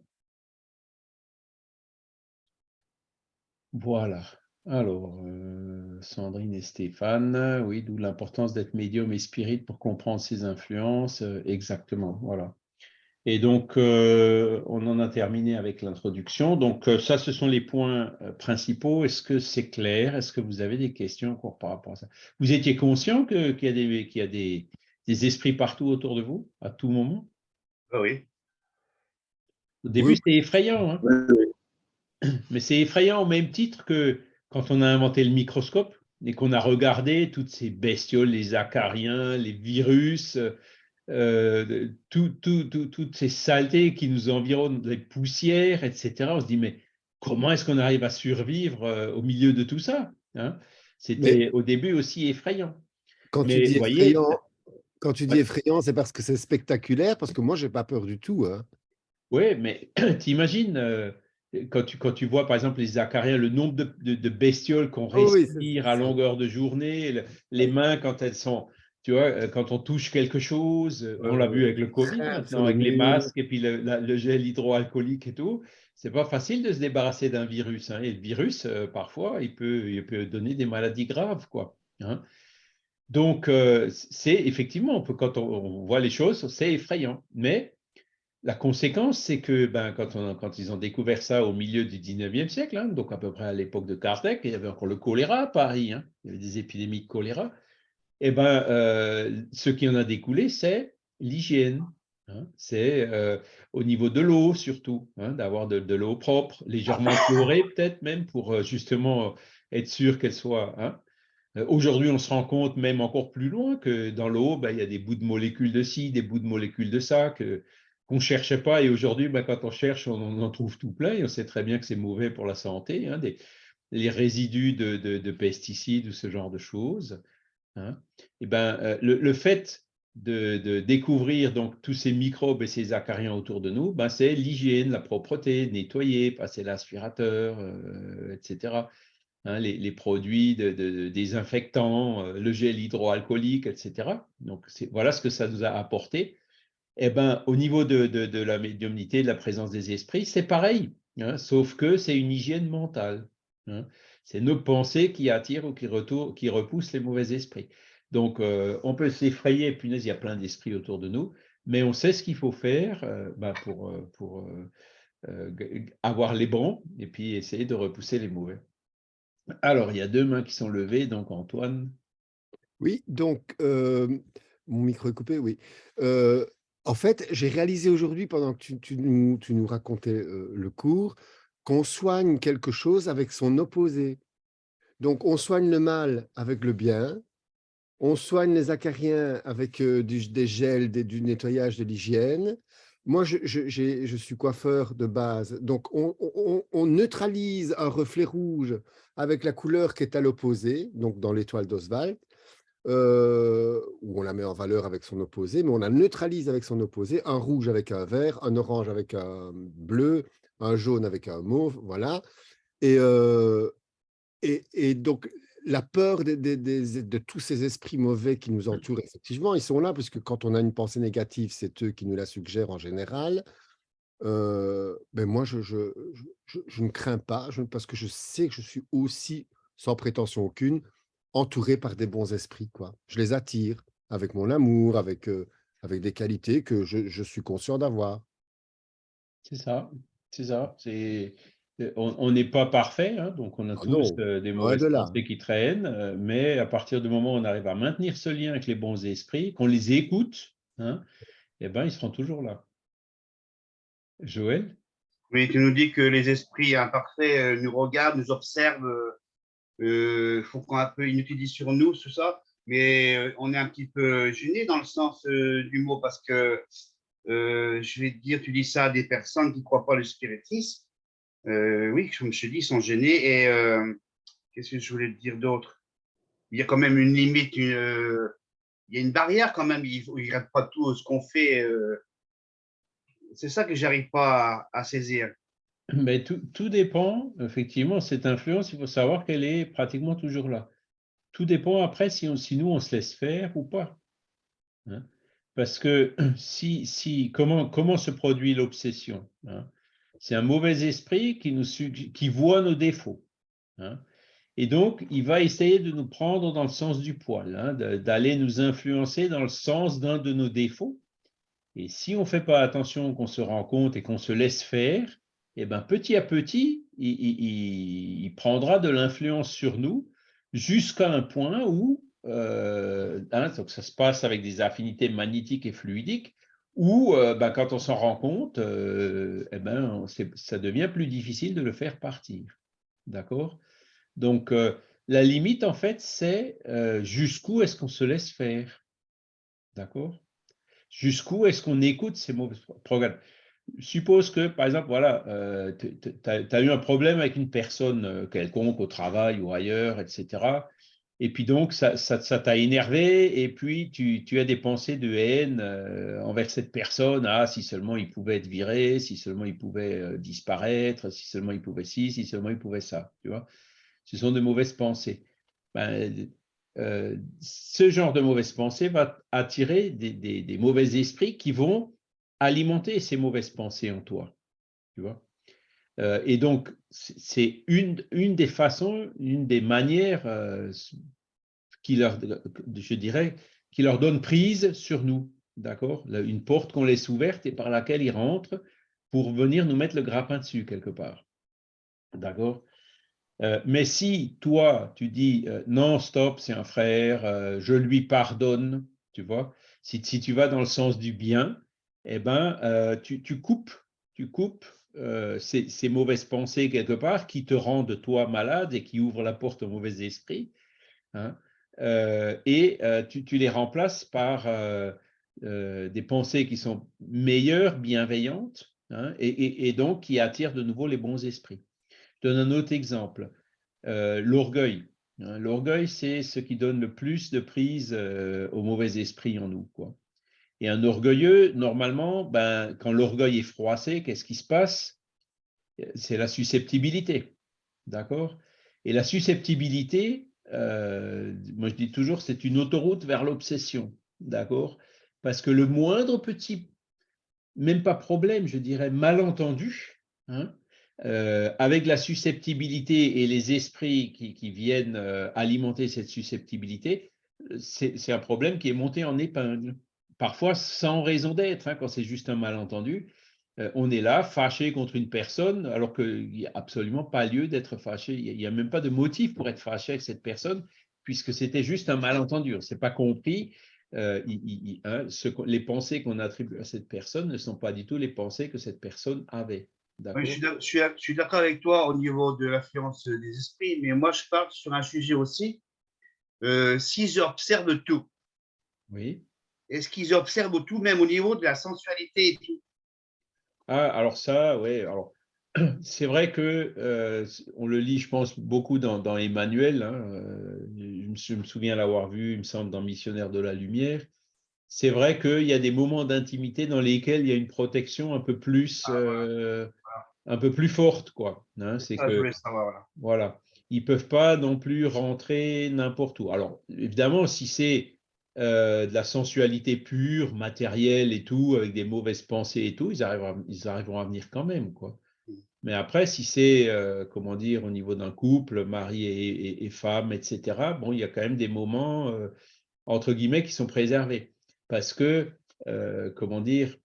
Voilà. Alors, euh, Sandrine et Stéphane, oui, d'où l'importance d'être médium et spirit pour comprendre ses influences. Euh, exactement, voilà. Et donc, euh, on en a terminé avec l'introduction. Donc, ça, ce sont les points principaux. Est-ce que c'est clair? Est-ce que vous avez des questions encore par rapport à ça? Vous étiez conscient qu'il y a, des, y a des, esprits partout autour de vous, à tout moment? Ah Oui. Au début, c'était effrayant. Hein mais c'est effrayant au même titre que quand on a inventé le microscope et qu'on a regardé toutes ces bestioles, les acariens, les virus, euh, toutes ces saletés qui nous environnent, les poussières, etc. On se dit, mais comment est-ce qu'on arrive à survivre euh, au milieu de tout ça hein? C'était au début aussi effrayant. Quand tu dis effrayant, quand tu dis effrayant, c'est parce que c'est spectaculaire, parce que moi, je n'ai pas peur du tout. Hein. Oui, mais t'imagines, euh, quand tu, quand tu vois par exemple les acariens, le nombre de, de, bestioles qu'on oh respire à longueur de journée, les mains quand elles sont, tu vois, euh, quand on touche quelque chose, on l'a vu avec le Covid maintenant, avec les masques et puis le, le gel hydroalcoolique et tout, c'est pas facile de se débarrasser d'un virus. Hein, et le virus, euh, parfois, il peut, il peut donner des maladies graves, quoi. Hein. Donc, euh, c'est effectivement, quand on, on, voit les choses, c'est effrayant. Mais la conséquence, c'est que ben, quand, on, quand, ils ont découvert ça au milieu du 19e siècle, hein, donc à peu près à l'époque de Kardec, il y avait encore le choléra à Paris, hein, il y avait des épidémies de choléra, eh ben, euh, ce qui en a découlé, c'est l'hygiène. Hein. C'est euh, au niveau de l'eau surtout, hein, d'avoir de, l'eau propre, légèrement chlorée peut-être même pour euh, justement être sûr qu'elle soit. Hein. Aujourd'hui, on se rend compte même encore plus loin que dans l'eau, ben, il y a des bouts de molécules de ci, des bouts de molécules de ça qu'on ne cherchait pas. Et aujourd'hui, ben, quand on cherche, on, en trouve tout plein. Et on sait très bien que c'est mauvais pour la santé, des, les résidus de, pesticides ou ce genre de choses. Et ben, le fait de, découvrir donc tous ces microbes et ces acariens autour de nous, ben c'est l'hygiène, la propreté, nettoyer, passer l'aspirateur, euh, etc. Hein, les, produits désinfectants, euh, le gel hydroalcoolique, etc. Voilà ce que ça nous a apporté. Eh ben, au niveau de, la médiumnité, de la présence des esprits, c'est pareil, hein, sauf que c'est une hygiène mentale. Hein. C'est nos pensées qui attirent ou qui, repoussent les mauvais esprits. Donc, euh, on peut s'effrayer, punaise, il y a plein d'esprits autour de nous, mais on sait ce qu'il faut faire euh, bah, pour, euh, avoir les bons et puis essayer de repousser les mauvais. Alors, il y a deux mains qui sont levées, donc Antoine. Oui, donc, mon micro est coupé, oui. en fait, j'ai réalisé aujourd'hui, pendant que tu nous racontais le cours, qu'on soigne quelque chose avec son opposé. Donc, on soigne le mal avec le bien, on soigne les acariens avec des gels, du nettoyage, de l'hygiène. Moi, je, suis coiffeur de base, donc on, neutralise un reflet rouge avec la couleur qui est à l'opposé, donc dans l'étoile d'Oswald, où on la met en valeur avec son opposé, mais on la neutralise avec son opposé, un rouge avec un vert, un orange avec un bleu, un jaune avec un mauve, voilà. Et, et donc, la peur de, tous ces esprits mauvais qui nous entourent, effectivement, ils sont là, puisque quand on a une pensée négative, c'est eux qui nous la suggèrent en général. Euh, ben moi, je, je, ne crains pas, parce que je sais que je suis aussi, sans prétention aucune, entouré par des bons esprits. Quoi. Je les attire avec mon amour, avec, euh, avec des qualités que je, suis conscient d'avoir. C'est ça, c'est ça. C'est on n'est pas parfait, hein, donc on a ah tous euh, des mauvaises pensées qui traînent, euh, mais à partir du moment où on arrive à maintenir ce lien avec les bons esprits, qu'on les écoute, hein, eh ben, ils seront toujours là. Joël? Oui, tu nous dis que les esprits imparfaits euh, nous regardent, nous observent, il faut qu'on un peu inutilisent sur nous, tout ça, mais on est un petit peu gêné dans le sens du mot parce que je vais te dire, tu dis ça à des personnes qui ne croient pas le spiritisme, euh, oui, comme je te dis, ils sont gênés. Et euh, qu'est-ce que je voulais te dire d'autre? Il y a quand même une limite, euh, il y a une barrière quand même. Ils ne regardent pas tout ce qu'on fait. c'est ça que j'arrive pas à, saisir. Mais tout, tout, dépend, effectivement, cette influence, il faut savoir qu'elle est pratiquement toujours là. Tout dépend après si nous, on se laisse faire ou pas. Hein. Parce que si, si, comment, comment se produit l'obsession hein? C'est un mauvais esprit qui, nous, qui voit nos défauts. Hein? Et donc, il va essayer de nous prendre dans le sens du poil, hein, d'aller nous influencer dans le sens d'un de nos défauts. Et si on ne fait pas attention, qu'on se rend compte et qu'on se laisse faire, eh ben, petit à petit, il, prendra de l'influence sur nous jusqu'à un point où, euh, hein, donc ça se passe avec des affinités magnétiques et fluidiques, ou euh, bah, quand on s'en rend compte, euh, eh ben, ça devient plus difficile de le faire partir. D'accord? Donc, la limite, en fait, c'est jusqu'où est-ce qu'on se laisse faire? D'accord? Jusqu'où est-ce qu'on écoute ces mauvais programmes? Suppose que, par exemple, voilà, tu as eu un problème avec une personne quelconque au travail ou ailleurs, etc. Et puis donc, ça t'a énervé, et puis tu, as des pensées de haine euh, envers cette personne. Ah, si seulement il pouvait être viré, si seulement il pouvait euh, disparaître, si seulement il pouvait ci, si seulement il pouvait ça. Tu vois Ce sont de mauvaises pensées. Ben, euh, ce genre de mauvaises pensées va attirer des, des, mauvais esprits qui vont alimenter ces mauvaises pensées en toi. Tu vois euh, et donc, c'est une, une, des façons, une des manières euh, qui leur, je dirais, qui leur donne prise sur nous, d'accord? Une porte qu'on laisse ouverte et par laquelle ils rentrent pour venir nous mettre le grappin dessus quelque part, d'accord? Euh, mais si toi, tu dis non, stop, c'est un frère, je lui pardonne, tu vois, si, tu vas dans le sens du bien, eh ben, tu coupes, tu coupes euh, ces, mauvaises pensées quelque part qui te rendent toi malade et qui ouvrent la porte aux mauvais esprits. hein. Euh, et euh, tu, tu les remplaces par des pensées qui sont meilleures, bienveillantes, hein, et, donc qui attirent de nouveau les bons esprits. Je donne un autre exemple. L'orgueil. hein. L'orgueil, c'est ce qui donne le plus de prise aux mauvais esprits en nous. Quoi. Et un orgueilleux, normalement, ben, quand l'orgueil est froissé, qu'est-ce qui se passe? C'est la susceptibilité. D'accord? Et la susceptibilité, euh, moi je dis toujours, c'est une autoroute vers l'obsession. D'accord? Parce que le moindre petit, même pas problème, je dirais, malentendu, hein, euh, avec la susceptibilité et les esprits qui, viennent euh, alimenter cette susceptibilité, c'est un problème qui est monté en épingle parfois sans raison d'être, hein, quand c'est juste un malentendu. Euh, on est là, fâché contre une personne, alors qu'il n'y a absolument pas lieu d'être fâché. Il n'y a, même pas de motif pour être fâché avec cette personne, puisque c'était juste un malentendu. On ne s'est pas compris. Euh, il- il- hein, ce les pensées qu'on attribue à cette personne ne sont pas du tout les pensées que cette personne avait. Oui, je suis d'accord avec toi au niveau de l'influence des esprits, mais moi, je parle sur un sujet aussi. Euh, S'ils observent tout, Oui. Est-ce qu'ils observent tout, même au niveau de la sensualité et tout Ah, alors ça, oui. Alors, c'est vrai que euh, on le lit, je pense, beaucoup dans, dans Emmanuel. hein, euh, je, me, je me souviens l'avoir vu, il me semble, dans Missionnaire de la Lumière. C'est vrai qu'il y a des moments d'intimité dans lesquels il y a une protection un peu plus, Ah, voilà. euh, un peu plus forte, quoi. hein. c'est que savoir. voilà. voilà. Ils ne peuvent pas non plus rentrer n'importe où. Alors, évidemment, si c'est euh, de la sensualité pure, matérielle et tout, avec des mauvaises pensées et tout, ils, arriveront, ils arriveront à venir quand même. Quoi. Mais après, si c'est, euh, comment dire, au niveau d'un couple, mari et, femme, etc., bon, il y a quand même des moments, euh, entre guillemets, qui sont préservés. Parce que, comment dire,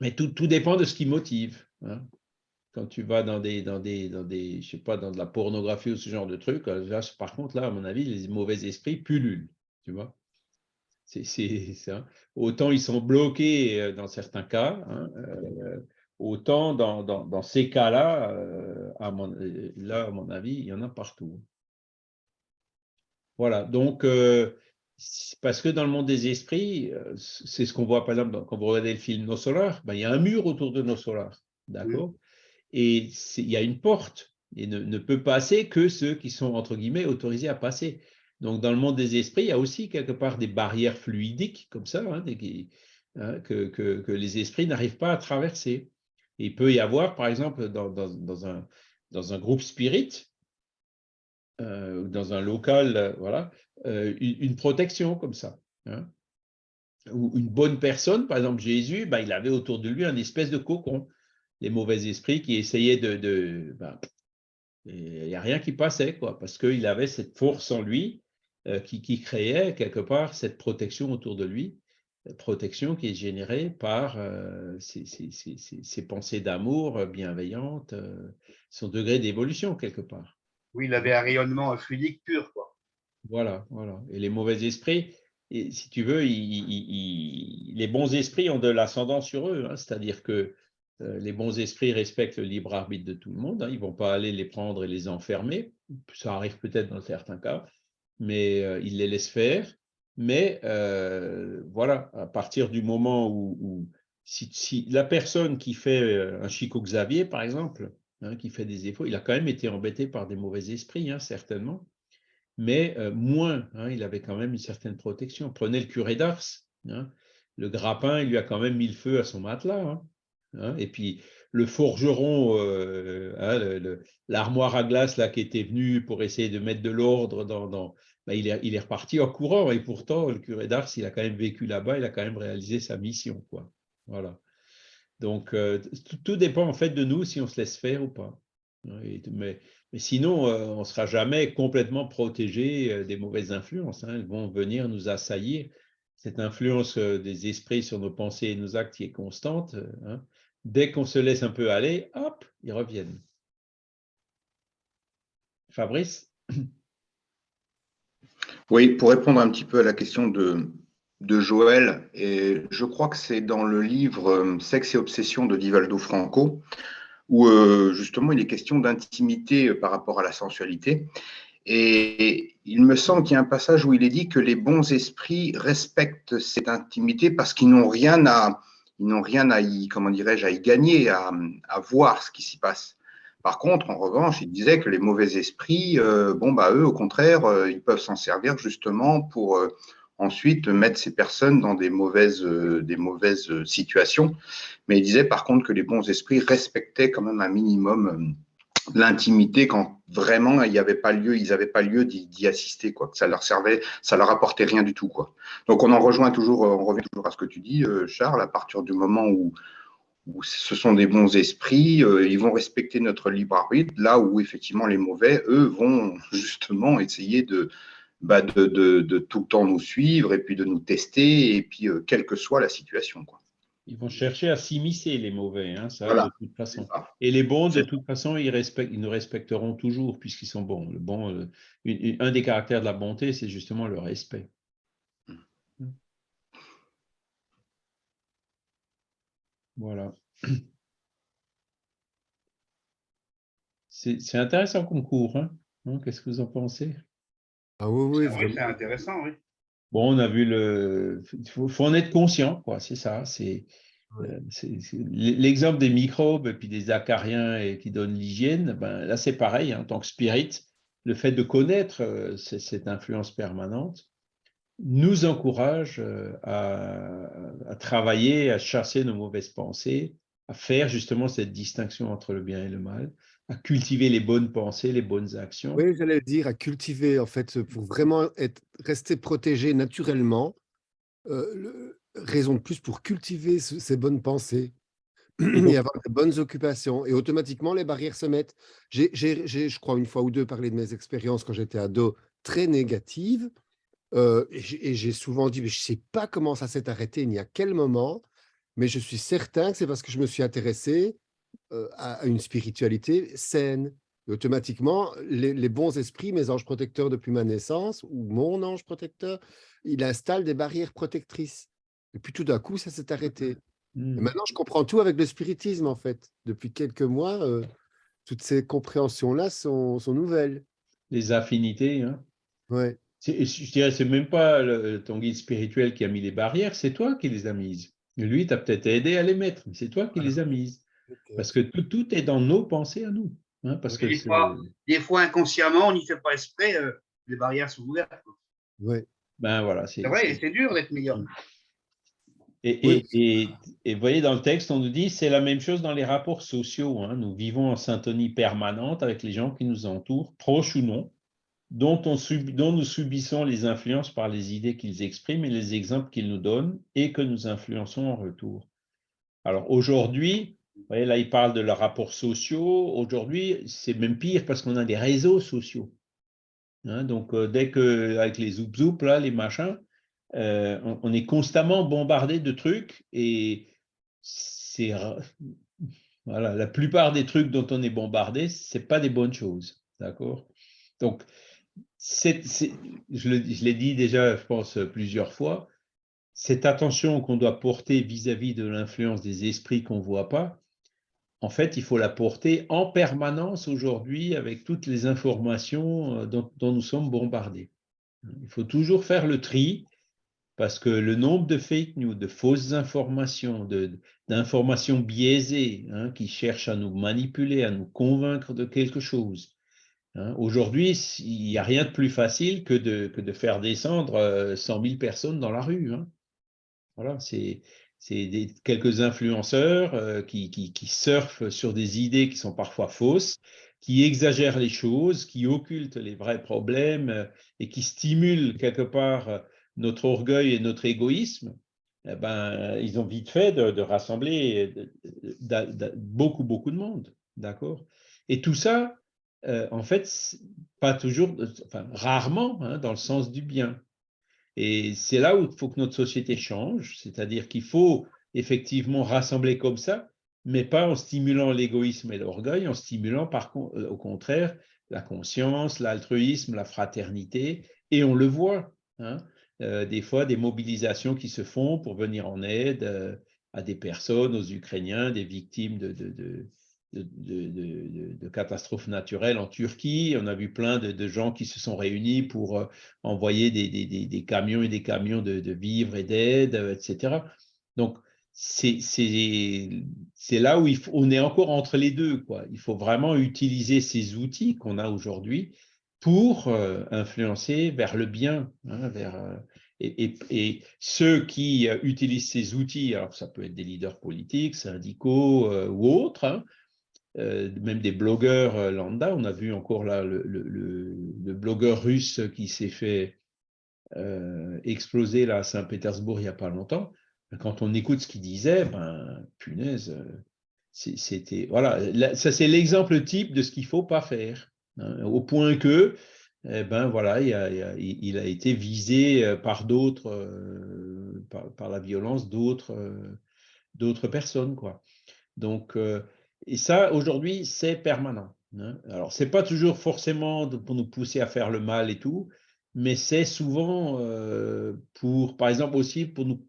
mais tout, tout dépend de ce qui motive. hein quand tu vas dans des, dans des, dans des, je sais pas, dans de la pornographie ou ce genre de truc, par contre, là, à mon avis, les mauvais esprits pullulent, tu vois. C'est, hein. Autant ils sont bloqués euh, dans certains cas, hein, euh, autant dans, dans, dans ces cas-là, euh, à mon, là, à mon avis, il y en a partout. Voilà, donc, euh, parce que dans le monde des esprits, c'est ce qu'on voit, par exemple, quand vous regardez le film Nos Solars, ben, il y a un mur autour de Nos Solars, d'accord? Et il y a une porte et ne, ne peut passer que ceux qui sont entre guillemets autorisés à passer. Donc dans le monde des esprits, il y a aussi quelque part des barrières fluidiques comme ça, hein, hein, que, les esprits n'arrivent pas à traverser. Il peut y avoir, par exemple, dans, un, groupe spirit, euh, dans un local, euh, voilà, euh, une, protection comme ça. hein. Ou une bonne personne, par exemple Jésus, ben, il avait autour de lui un espèce de cocon les mauvais esprits qui essayaient de... ben, il n'y a rien qui passait, quoi, parce qu'il avait cette force en lui qui, qui créait quelque part cette protection autour de lui, euh, protection qui est générée par euh, ces pensées d'amour euh, bienveillantes, euh, son degré d'évolution quelque part. Oui, il avait un rayonnement fluidique pur, quoi. Voilà, voilà. Et les mauvais esprits, et si tu veux, les bons esprits ont de l'ascendant sur eux, hein, c'est-à-dire que euh, les bons esprits respectent le libre arbitre de tout le monde. hein. Ils ne vont pas aller les prendre et les enfermer. Ça arrive peut-être dans certains cas, mais ils les laissent faire. Mais voilà, à partir du moment où, si, la personne qui fait un Chico Xavier, par exemple, hein, qui fait des efforts, il a quand même été embêté par des mauvais esprits, hein, certainement, mais moins. hein, il avait quand même une certaine protection. Prenez le curé d'Ars. le grappin, il lui a quand même mis le feu à son matelas. et puis le forgeron, euh, hein, l'armoire à glace là qui était venu pour essayer de mettre de l'ordre dans, ben, il, est, reparti en courant et pourtant le curé d'Ars, il a quand même vécu là-bas, il a quand même réalisé sa mission, quoi. Voilà. Donc euh, tout, dépend en fait de nous si on se laisse faire ou pas. Mais, sinon, euh, on ne sera jamais complètement protégé des mauvaises influences. hein. Elles vont venir nous assaillir. Cette influence des esprits sur nos pensées et nos actes qui est constante. hein. Dès qu'on se laisse un peu aller, hop, ils reviennent. Fabrice? Oui, pour répondre un petit peu à la question de, Joël, je crois que c'est dans le livre euh, Sexe et obsession de Divaldo Franco, où euh, justement il est question d'intimité par rapport à la sensualité. Et il me semble qu'il y a un passage où il est dit que les bons esprits respectent cette intimité parce qu'ils n'ont rien à, ils n'ont rien à y, comment dirais-je, à y gagner, à, voir ce qui s'y passe. Par contre, en revanche, il disait que les mauvais esprits, euh, bon, bah, eux, au contraire, euh, ils peuvent s'en servir justement pour euh, ensuite mettre ces personnes dans des mauvaises, des mauvaises situations. Mais il disait par contre que les bons esprits respectaient quand même un minimum l'intimité quand vraiment il n'y avait pas lieu, ils n'avaient pas lieu d'y assister, quoi. Ça leur servait, ça leur apportait rien du tout, quoi. Donc on en rejoint toujours, on revient toujours à ce que tu dis, Charles, à partir du moment où, où ce sont des bons esprits, euh, ils vont respecter notre libre arbitre, là où effectivement les mauvais, eux, vont justement essayer de, bah, de, de, de, tout le temps nous suivre et puis de nous tester, et puis euh, quelle que soit la situation. Quoi. Ils vont chercher à s'immiscer, les mauvais, hein, ça, de toute façon. Et les bons, de toute façon, ils, respectent, ils nous respecteront toujours puisqu'ils sont bons. Le bon euh, un des caractères de la bonté, c'est justement le respect. Voilà. C'est intéressant comme cours. Hein. Qu'est-ce que vous en pensez? Ah oui, oui. C'est intéressant, oui. Bon, on a vu le. Il faut, en être conscient, quoi. C'est ça. C'est euh, l'exemple des microbes et puis des acariens et qui donnent l'hygiène. Ben, là, c'est pareil. Hein, en tant que spirit, le fait de connaître euh, cette influence permanente, nous encourage euh, à, travailler, à chasser nos mauvaises pensées, à faire justement cette distinction entre le bien et le mal, à cultiver les bonnes pensées, les bonnes actions. Oui, j'allais dire, à cultiver, en fait, pour vraiment être, rester protégé naturellement, euh, raison de plus pour cultiver ces bonnes pensées et avoir de bonnes occupations. Et automatiquement, les barrières se mettent. J'ai, je crois, une fois ou deux parlé de mes expériences quand j'étais ado très négatives et j'ai souvent dit, mais je ne sais pas comment ça s'est arrêté, ni à quel moment, mais je suis certain que c'est parce que je me suis intéressé à une spiritualité saine. automatiquement, les, bons esprits, mes anges protecteurs depuis ma naissance, ou mon ange protecteur, il installe des barrières protectrices. Et puis tout d'un coup, ça s'est arrêté. Mmh. maintenant, je comprends tout avec le spiritisme, en fait. Depuis quelques mois, toutes ces compréhensions-là sont, sont, nouvelles. Les affinités, hein Ouais. Je dirais, c'est même pas ton guide spirituel qui a mis les barrières, c'est toi qui les as mises. Lui, tu as peut-être aidé à les mettre, mais c'est toi qui les as mises. Parce que tout, est dans nos pensées à nous. Hein, parce que des, fois, des, fois, inconsciemment, on n'y fait pas esprit, euh, les barrières sont ouvertes. Oui. Ben voilà, c'est vrai, c'est dur d'être meilleur. Et, et, et, vous voyez, dans le texte, on nous dit c'est la même chose dans les rapports sociaux. Hein. Nous vivons en syntonie permanente avec les gens qui nous entourent, proches ou non dont, nous subissons les influences par les idées qu'ils expriment et les exemples qu'ils nous donnent et que nous influençons en retour. Alors aujourd'hui, voyez, là, il parle de leurs rapports sociaux. Aujourd'hui, c'est même pire parce qu'on a des réseaux sociaux. Hein. donc, euh, dès que, avec les zoup zoup, là, les machins, euh, on, est constamment bombardé de trucs et c'est voilà, la plupart des trucs dont on est bombardé, c'est pas des bonnes choses, d'accord? Donc, je l'ai dit déjà, je pense, plusieurs fois, cette attention qu'on doit porter vis-à-vis de l'influence des esprits qu'on ne voit pas, en fait, il faut la porter en permanence aujourd'hui avec toutes les informations euh, dont, nous sommes bombardés. Il faut toujours faire le tri parce que le nombre de fake news, de fausses informations, d'informations biaisées hein, qui cherchent à nous manipuler, à nous convaincre de quelque chose, Hein, aujourd'hui, il n'y a rien de plus facile que de, faire descendre 100 euh, 000 personnes dans la rue. Hein. Voilà, c'est quelques influenceurs euh, qui, surfent sur des idées qui sont parfois fausses, qui exagèrent les choses, qui occultent les vrais problèmes euh, et qui stimulent quelque part notre orgueil et notre égoïsme. Eh ben, ils ont vite fait de, rassembler beaucoup, beaucoup de monde. D'accord? Et tout ça, euh, en fait, pas toujours, enfin, rarement hein, dans le sens du bien. Et c'est là où il faut que notre société change, c'est-à-dire qu'il faut effectivement rassembler comme ça, mais pas en stimulant l'égoïsme et l'orgueil, en stimulant par, euh, au contraire la conscience, l'altruisme, la fraternité, et on le voit. Hein. des fois des mobilisations qui se font pour venir en aide à des personnes, aux Ukrainiens, des victimes de, catastrophes naturelles en Turquie. On a vu plein de, gens qui se sont réunis pour envoyer des, camions et des camions de, vivres et d'aide, etc. Donc, c'est là où on est encore entre les deux. Quoi. Il faut vraiment utiliser ces outils qu'on a aujourd'hui pour euh, influencer vers le bien, hein, euh, et, ceux qui euh, utilisent ces outils, alors ça peut être des leaders politiques, syndicaux ou autres, hein, même des blogueurs lambda, on a vu encore là le, blogueur russe qui s'est fait exploser là, à Saint-Pétersbourg il n'y a pas longtemps, quand on écoute ce qu'il disait, ben, punaise, euh, c'était. Voilà, ça c'est l'exemple type de ce qu'il ne faut pas faire. Hein, au point que, eh ben voilà, il a, été visé euh, par d'autres, euh, par, la violence d'autres, d'autres personnes, quoi. Donc, et ça, aujourd'hui, c'est permanent. Hein. Alors, c'est pas toujours forcément pour nous pousser à faire le mal et tout, mais c'est souvent pour, par exemple, aussi pour nous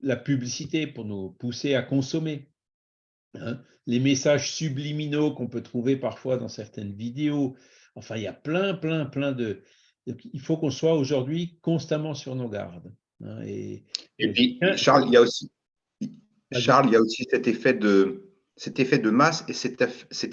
la publicité pour nous pousser à consommer. Hein. Les messages subliminaux qu'on peut trouver parfois dans certaines vidéos. Enfin, il y a plein, plein, plein de... Il faut qu'on soit aujourd'hui constamment sur nos gardes. Hein, et, puis, Charles, il y a aussi, Charles, il y a aussi cet effet de, cet effet de masse et cet,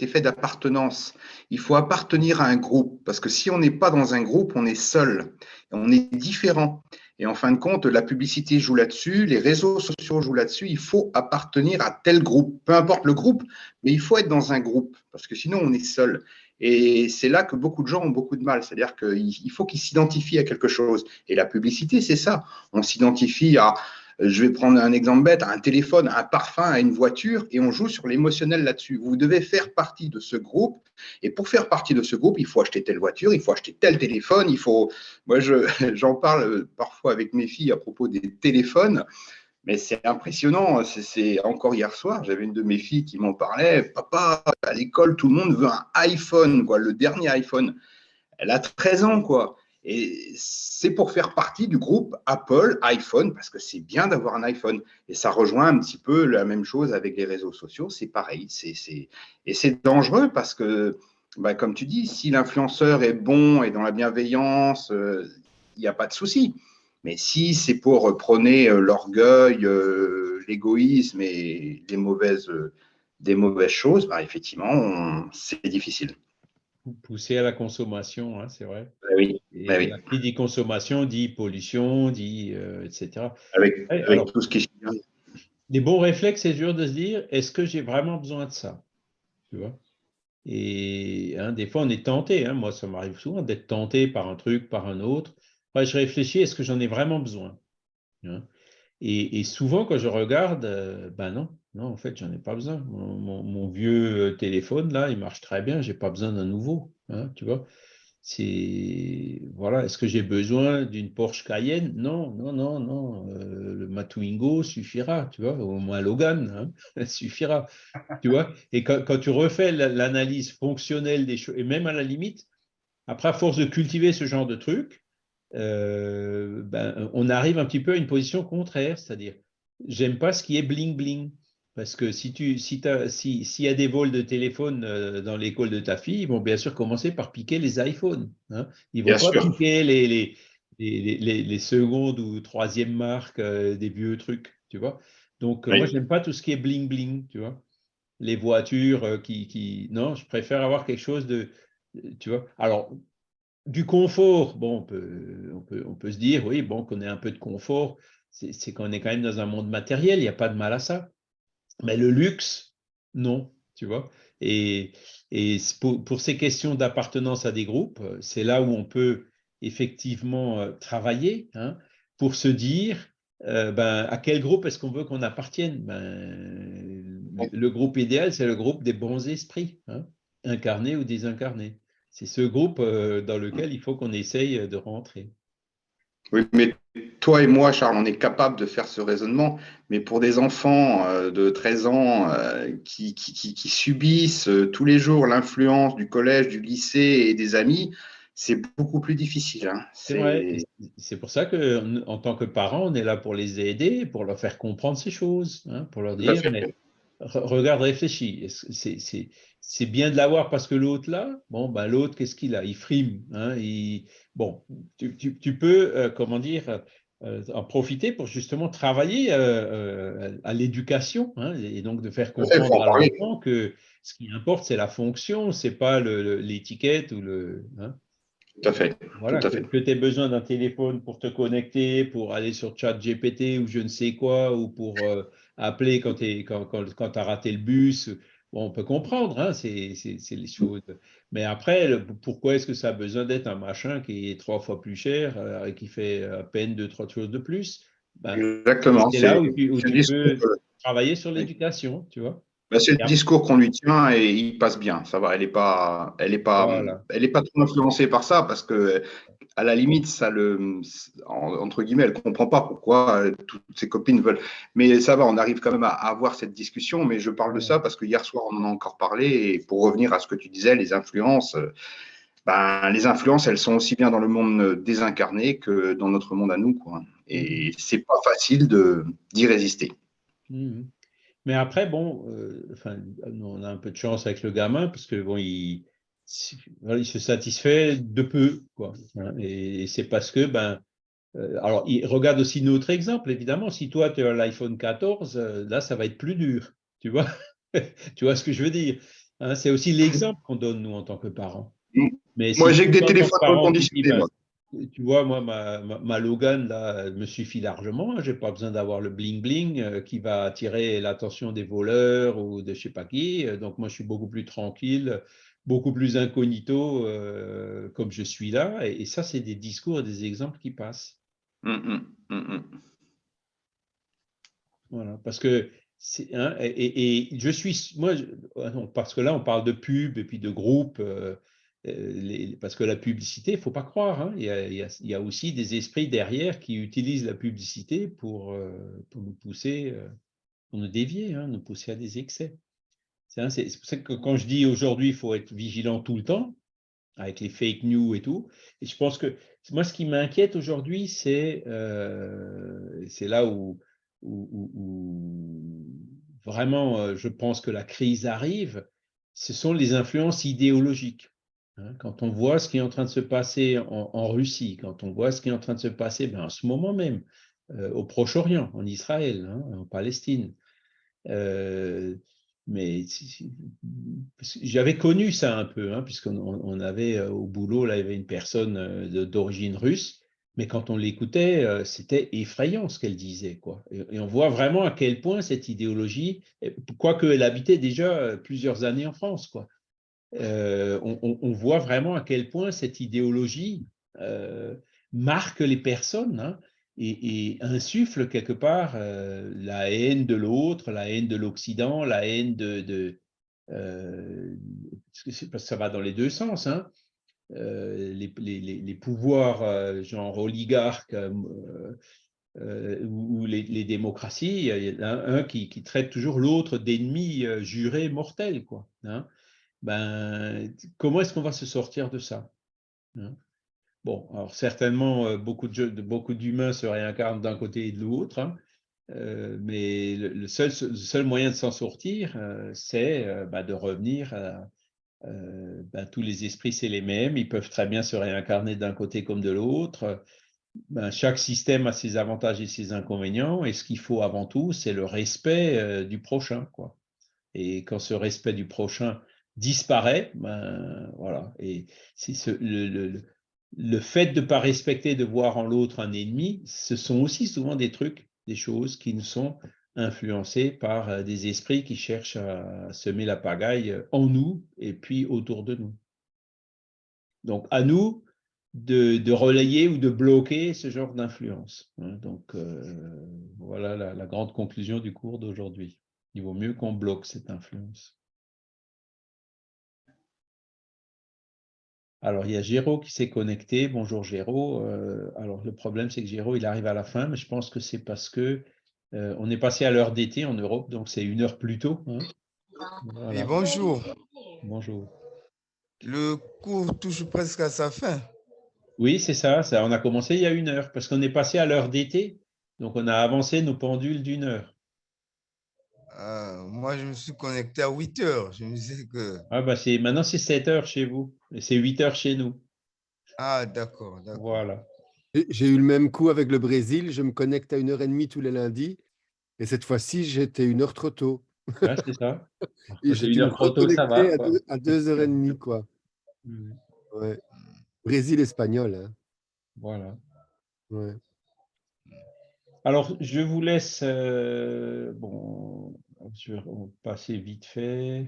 effet d'appartenance. Il faut appartenir à un groupe, parce que si on n'est pas dans un groupe, on est seul, on est différent. Et en fin de compte, la publicité joue là-dessus, les réseaux sociaux jouent là-dessus. Il faut appartenir à tel groupe, peu importe le groupe, mais il faut être dans un groupe, parce que sinon on est seul. Et c'est là que beaucoup de gens ont beaucoup de mal. C'est-à-dire qu'il faut qu'ils s'identifient à quelque chose. Et la publicité, c'est ça. On s'identifie à, je vais prendre un exemple bête, un téléphone, un parfum, une voiture, et on joue sur l'émotionnel là-dessus. Vous devez faire partie de ce groupe, et pour faire partie de ce groupe, il faut acheter telle voiture, il faut acheter tel téléphone, il faut. Moi, j'en parle parfois avec mes filles à propos des téléphones, mais c'est impressionnant. C'est encore hier soir, j'avais une de mes filles qui m'en parlait. Papa, à l'école, tout le monde veut un iPhone, quoi, le dernier iPhone. Elle a 13 ans, quoi. Et c'est pour faire partie du groupe Apple iPhone, parce que c'est bien d'avoir un iPhone. Et ça rejoint un petit peu la même chose avec les réseaux sociaux, c'est pareil. Et c'est dangereux parce que, bah, comme tu dis, si l'influenceur est bon et dans la bienveillance, euh, il n'y a pas de souci. Mais si c'est pour prôner euh, l'orgueil, euh, l'égoïsme et les mauvaises, des mauvaises choses, bah, effectivement, c'est difficile pousser à la consommation, hein, c'est vrai. Oui. Ben oui. Qui dit consommation dit pollution, dit euh, etc. Avec, tout ce qui. Les bons réflexes, c'est dur de se dire est-ce que j'ai vraiment besoin de ça Tu vois? Et hein, des fois, on est tenté. Hein, moi, ça m'arrive souvent d'être tenté par un truc, par un autre. je réfléchis est-ce que j'en ai vraiment besoin et, souvent, quand je regarde, euh, ben non, non, en fait, j'en ai pas besoin. Mon, vieux euh, téléphone, là, il marche très bien, j'ai pas besoin d'un nouveau, hein, tu vois. Voilà, est-ce que j'ai besoin d'une Porsche Cayenne? Non, non, non, non. Euh, le Matwingo suffira, tu vois, au moins Logan, hein, suffira. Et quand, tu refais l'analyse fonctionnelle des choses, et même à la limite, après, à force de cultiver ce genre de trucs, euh, ben, on arrive un petit peu à une position contraire, c'est-à-dire, j'aime pas ce qui est bling-bling. Parce que si tu si s'il y a des vols de téléphone euh, dans l'école de ta fille, ils vont bien sûr commencer par piquer les iPhones. Hein. Ils vont pas piquer les, les, les, les, secondes ou troisième marques euh, des vieux trucs, tu vois. Donc, moi, j'aime pas tout ce qui est bling-bling, tu vois. Les voitures qui, qui. Non, je préfère avoir quelque chose de. Tu vois. Alors, du confort, bon, on peut, on peut, on peut se dire, oui, bon, qu'on ait un peu de confort, c'est qu'on est quand même dans un monde matériel, il n'y a pas de mal à ça. Mais le luxe, non, tu vois. Et, et pour, pour, ces questions d'appartenance à des groupes, c'est là où on peut effectivement euh, travailler hein, pour se dire, euh, ben, à quel groupe est-ce qu'on veut qu'on appartienne? Ben, Le groupe idéal, c'est le groupe des bons esprits, hein, incarnés ou désincarnés c'est ce groupe euh, dans lequel il faut qu'on essaye de rentrer. Oui, mais toi et moi, Charles, on est capable de faire ce raisonnement, mais pour des enfants euh, de 13 ans euh, qui, subissent tous les jours l'influence du collège, du lycée et des amis, c'est beaucoup plus difficile. hein. C'est vrai. Et C'est pour ça que, en tant que parents, on est là pour les aider, pour leur faire comprendre ces choses, hein, pour leur dire, mais regarde, réfléchis. C'est bien de l'avoir parce que l'autre là, bon, ben l'autre, qu'est-ce qu'il a? Il frime. hein, il- bon, tu, tu- tu peux, euh, comment dire, euh, en profiter pour justement travailler euh, à l'éducation hein, et donc de faire comprendre à l'enfant que ce qui importe, c'est la fonction, c'est pas le- le- l'étiquette ou le. hein. Tout à fait. Voilà, Tout à que, fait. tu aies besoin d'un téléphone pour te connecter, pour aller sur ChatGPT ou je ne sais quoi, ou pour euh, appeler quand tu quand, quand, quand as raté le bus? Bon, on peut comprendre, hein, c'est les choses. Mais après, le- pourquoi est-ce que ça a besoin d'être un machin qui est trois fois plus cher euh, et qui fait à peine deux, trois choses de plus? Ben, Exactement. c'est là où tu, où tu peux que- travailler sur l'éducation, tu vois? Bah, c'est le discours qu'on lui tient et il passe bien. Ça va. Elle n'est pas, elle est pas, Voilà. elle est pas trop influencée par ça parce que à la limite, ça le, en- entre guillemets, elle comprend pas pourquoi euh, toutes ses copines veulent. Mais ça va, on arrive quand même à, avoir cette discussion. Mais je parle de ça parce que hier soir, on en a encore parlé. Et pour revenir à ce que tu disais, les influences, euh, ben, les influences, elles sont aussi bien dans le monde désincarné que dans notre monde à nous, quoi. Et c'est pas facile de d'y résister. Mhm. Mais après, bon, euh, enfin, on a un peu de chance avec le gamin parce que bon, il, se satisfait de peu, quoi. hein, et c'est parce que, ben, euh, alors, il regarde aussi notre exemple, évidemment. Si toi, tu as l'iPhone 14, euh, là, ça va être plus dur, tu vois. Tu vois ce que je veux dire. hein, c'est aussi l'exemple qu'on donne, nous, en tant que parents. Mais Moi, si j'ai que des téléphones reconditionnés. Tu vois, moi, ma, ma, ma Logan, là, me suffit largement. Je n'ai pas besoin d'avoir le bling-bling euh, qui va attirer l'attention des voleurs ou de je sais pas qui. Euh, Donc, moi, je suis beaucoup plus tranquille, beaucoup plus incognito euh, comme je suis là. Et, et ça, c'est des discours et des exemples qui passent. Mm, mm, mm. Voilà, parce que hein, et, je suis moi je- ah parce que là on parle de pub et puis de groupe euh, les- parce que la publicité il faut pas croire hein, il y a, aussi des esprits derrière qui utilisent la publicité pour euh, nous pousser euh, pour nous dévier hein, nous pousser à des excès c'est hein, c'est- pour ça que quand je dis aujourd'hui il faut être vigilant tout le temps avec les fake news et tout. Et je pense que moi, ce qui m'inquiète aujourd'hui, c'est euh, là où, vraiment euh, je pense que la crise arrive, ce sont les influences idéologiques. Hein. quand on voit ce qui est en train de se passer en, Russie, quand on voit ce qui est en train de se passer ben, en ce moment même euh, au Proche-Orient, en Israël, hein, en Palestine, euh, mais j'avais connu ça un peu, hein, puisqu'on on on avait euh, au boulot, là, il y avait une personne d'origine russe, mais quand on l'écoutait, c'était effrayant ce qu'elle disait. Quoi. Et, on voit vraiment à quel point cette idéologie, quoique elle habitait déjà plusieurs années en France, quoi, euh, on, voit vraiment à quel point cette idéologie euh, marque les personnes hein, et, insuffle quelque part euh, la haine de l'autre, la haine de l'Occident, la haine de... parce que ça va dans les deux sens. Hein. Les, pouvoirs genre oligarques ou les, démocraties, il y en a un, qui, traite toujours l'autre d'ennemi juré mortel. Quoi, hein ben, comment est-ce qu'on va se sortir de ça hein? Bon, alors certainement, euh, beaucoup d'humains se réincarnent d'un côté et de l'autre, hein, euh, mais le, seul, seul moyen de s'en sortir, euh, c'est bah, de revenir ben, tous les esprits, c'est les mêmes, ils peuvent très bien se réincarner d'un côté comme de l'autre. Ben, chaque système a ses avantages et ses inconvénients, et ce qu'il faut avant tout, c'est le respect du prochain. Quoi. Et quand ce respect du prochain disparaît, ben, voilà. Et ce, le, fait de ne pas respecter, de voir en l'autre un ennemi, ce sont aussi souvent des trucs, des choses qui nous sont influencées par euh, des esprits qui cherchent à semer la pagaille en nous et puis autour de nous. Donc, à nous de, de relayer ou de bloquer ce genre d'influence. hein. Donc, euh, voilà la grande conclusion du cours d'aujourd'hui. Il vaut mieux qu'on bloque cette influence. Alors, il y a Géraud qui s'est connecté. Bonjour Géraud. Euh, alors, le problème, c'est que Géraud, il arrive à la fin, mais je pense que c'est parce que euh, on est passé à l'heure d'été en Europe, donc c'est une heure plus tôt. hein. Voilà. bonjour. Bonjour. Le cours touche presque à sa fin. Oui, c'est ça, ça. On a commencé il y a une heure parce qu'on est passé à l'heure d'été. Donc, on a avancé nos pendules d'une heure. Ah, moi, je me suis connecté à 8 heures. Je me disais que... Ah, bah, c'est, maintenant, c'est 7 heures chez vous et c'est 8 heures chez nous. Ah, d'accord, d'accord. Voilà. J'ai eu le même coup avec le Brésil. Je me connecte à une heure et demie tous les lundis. Et cette fois-ci, j'étais une heure trop tôt. Ouais, c'est ça. J'ai une dû me heure trop tôt, ça va. quoi. deux, à deux heures et demie, quoi. Ouais. Brésil espagnol. Hein. Voilà. Ouais. Alors, je vous laisse. euh, bon, je vais passer vite fait.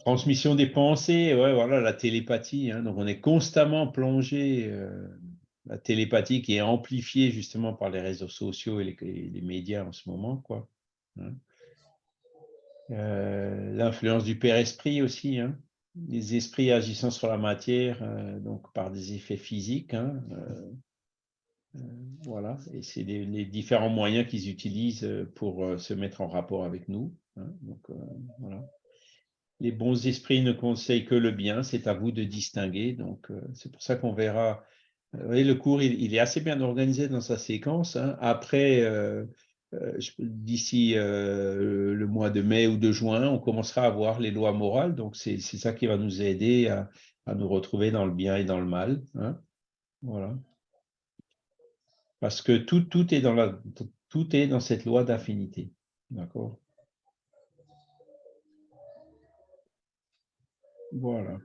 Transmission des pensées, ouais, voilà, la télépathie. hein. donc, on est constamment plongé. euh, la télépathie qui est amplifiée justement par les réseaux sociaux et les, médias en ce moment, quoi. hein. Euh, L'influence du Père Esprit aussi, hein. les esprits agissant sur la matière, donc par des effets physiques. Euh, voilà, et c'est les, différents moyens qu'ils utilisent euh, pour euh, se mettre en rapport avec nous. hein. voilà. Les bons esprits ne conseillent que le bien, c'est à vous de distinguer. Donc, c'est pour ça qu'on verra. Vous le cours, il, est assez bien organisé dans sa séquence. hein. Après, d'ici le mois de mai ou de juin, on commencera à voir les lois morales. Donc, c'est ça qui va nous aider à, à nous retrouver dans le bien et dans le mal. hein. Voilà. Parce que tout, tout, est dans la, tout est dans cette loi d'affinité. D'accord? Voilà.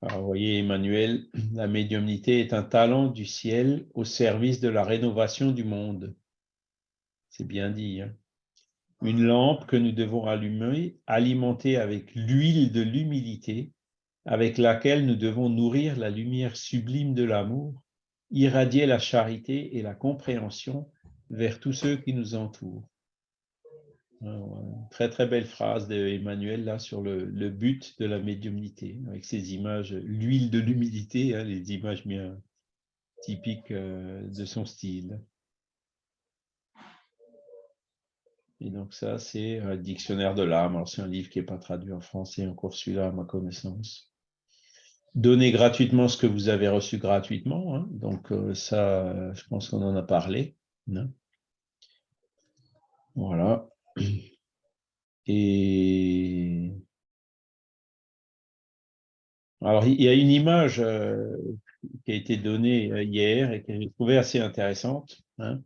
Alors, vous voyez, Emmanuel, la médiumnité est un talent du ciel au service de la rénovation du monde. C'est bien dit. hein. Une lampe que nous devons allumer, alimenter avec l'huile de l'humilité, avec laquelle nous devons nourrir la lumière sublime de l'amour, irradier la charité et la compréhension vers tous ceux qui nous entourent. Euh, Très très belle phrase de Emmanuel là sur le, le but de la médiumnité, avec ces images, l'huile de l'humilité, hein, les images bien typiques euh, de son style. Et donc ça, c'est un dictionnaire de l'âme. Alors c'est un livre qui n'est pas traduit en français, encore celui-là à ma connaissance. Donnez gratuitement ce que vous avez reçu gratuitement. hein. Donc euh, ça, euh, je pense qu'on en a parlé. hein. Voilà. Et alors, il y a une image euh, qui a été donnée euh, hier et que j'ai trouvée assez intéressante. hein.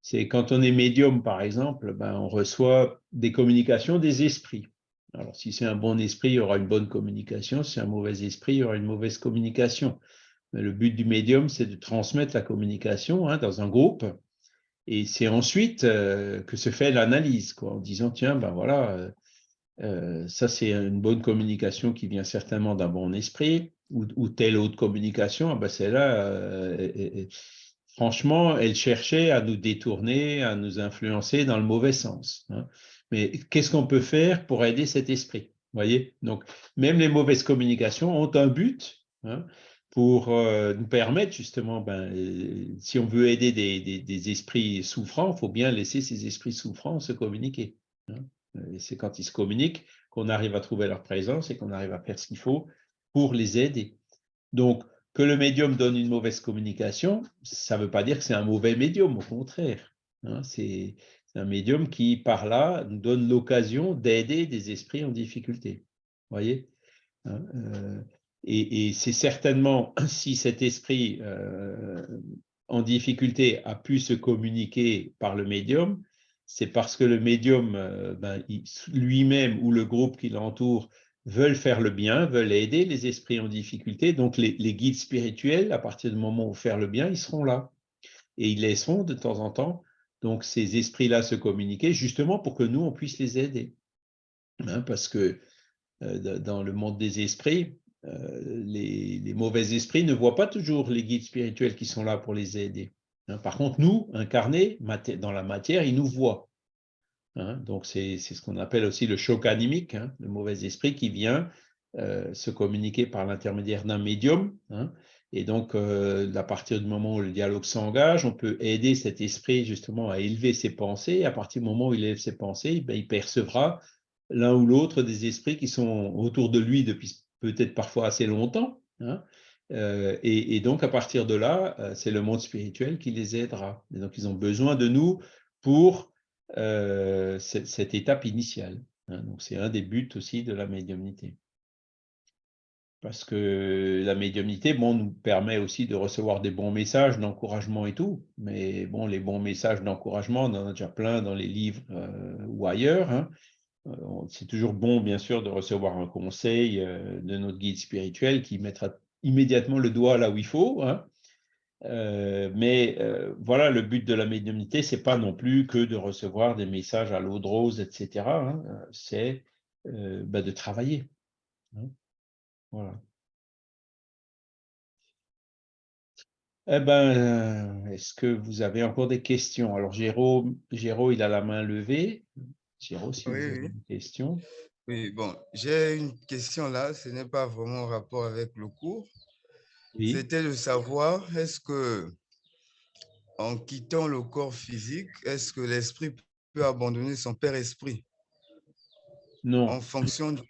C'est quand on est médium, par exemple, ben, on reçoit des communications des esprits. Alors, si c'est un bon esprit, il y aura une bonne communication. Si c'est un mauvais esprit, il y aura une mauvaise communication. Mais le but du médium, c'est de transmettre la communication hein, dans un groupe. Et c'est ensuite euh, que se fait l'analyse, en disant, tiens, ben voilà, euh, euh, ça c'est une bonne communication qui vient certainement d'un bon esprit, ou, ou telle autre communication, ah ben celle-là, franchement, elle cherchait à nous détourner, à nous influencer dans le mauvais sens. hein. Mais qu'est-ce qu'on peut faire pour aider cet esprit voyez? Donc, même les mauvaises communications ont un but. hein, pour euh, nous permettre justement, ben, euh, si on veut aider des, des- esprits souffrants, il faut bien laisser ces esprits souffrants se communiquer. hein. Et c'est quand ils se communiquent qu'on arrive à trouver leur présence et qu'on arrive à faire ce qu'il faut pour les aider. Donc, que le médium donne une mauvaise communication, ça ne veut pas dire que c'est un mauvais médium, au contraire. hein. c'est un médium qui, par là, donne l'occasion d'aider des esprits en difficulté. voyez Hein, euh, et, c'est certainement si cet esprit euh, en difficulté a pu se communiquer par le médium, c'est parce que le médium euh, ben, lui-même ou le groupe qui l'entoure veulent faire le bien, veulent aider les esprits en difficulté. Donc les, guides spirituels, à partir du moment où faire le bien, ils seront là. Et ils laisseront de temps en temps ces esprits-là se communiquer justement pour que nous, on puisse les aider. Hein, parce que euh, da- dans le monde des esprits, euh, les, mauvais esprits ne voient pas toujours les guides spirituels qui sont là pour les aider. hein. Par contre, nous, incarnés dans la matière, ils nous voient. Hein. Donc, c'est ce qu'on appelle aussi le choc animique, hein, le mauvais esprit qui vient euh, se communiquer par l'intermédiaire d'un médium. hein. Et donc, euh, à partir du moment où le dialogue s'engage, on peut aider cet esprit justement à élever ses pensées. À partir du moment où il élève ses pensées, ben, il percevra l'un ou l'autre des esprits qui sont autour de lui depuis peut-être parfois assez longtemps. Euh, et, et donc, à partir de là, c'est le monde spirituel qui les aidera. Et donc, ils ont besoin de nous pour cette, cette étape initiale. hein. Donc, c'est un des buts aussi de la médiumnité. Parce que la médiumnité, bon, nous permet aussi de recevoir des bons messages d'encouragement et tout. Mais bon, les bons messages d'encouragement, on en a déjà plein dans les livres euh, ou ailleurs. hein. Euh, C'est toujours bon, bien sûr, de recevoir un conseil euh, de notre guide spirituel qui mettra immédiatement le doigt là où il faut. hein. Euh, mais euh, voilà, le but de la médiumnité, c'est pas non plus que de recevoir des messages à l'eau de rose, etc. hein. C'est euh, bah, de travailler. hein. Voilà. Eh ben, est-ce que vous avez encore des questions? Alors, Géraud, Géraud, il a la main levée. Géraud, si vous Oui, avez oui. une question. Oui, bon, j'ai une question là, ce n'est pas vraiment en rapport avec le cours. Oui. C'était de savoir, est-ce que en quittant le corps physique, est-ce que l'esprit peut abandonner son père esprit Non. en fonction de...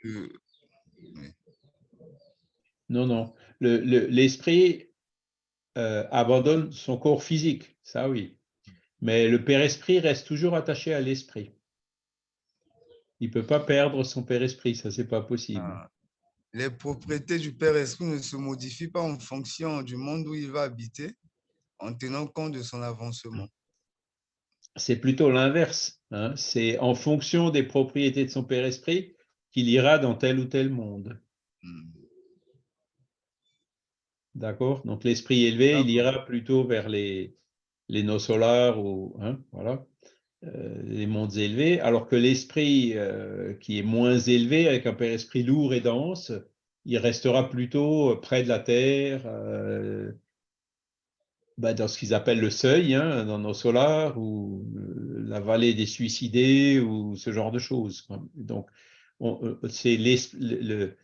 Non, non. Le- le- L'esprit euh, abandonne son corps physique, ça oui. Mais le père-esprit reste toujours attaché à l'esprit. Il ne peut pas perdre son père-esprit, ça, c'est pas possible. Ah, les propriétés du père esprit ne se modifient pas en fonction du monde où il va habiter, en tenant compte de son avancement. C'est plutôt l'inverse. hein. C'est en fonction des propriétés de son père-esprit qu'il ira dans tel ou tel monde. Hmm. D'accord? Donc l'esprit élevé, il ira plutôt vers les, les nos solars ou hein, voilà, les mondes élevés, alors que l'esprit euh, qui est moins élevé, avec un père-esprit lourd et dense, il restera plutôt près de la terre, euh, bah, dans ce qu'ils appellent le seuil, hein, dans nos solars, ou euh, la vallée des suicidés, ou ce genre de choses. Donc, on- euh, c'est le- euh,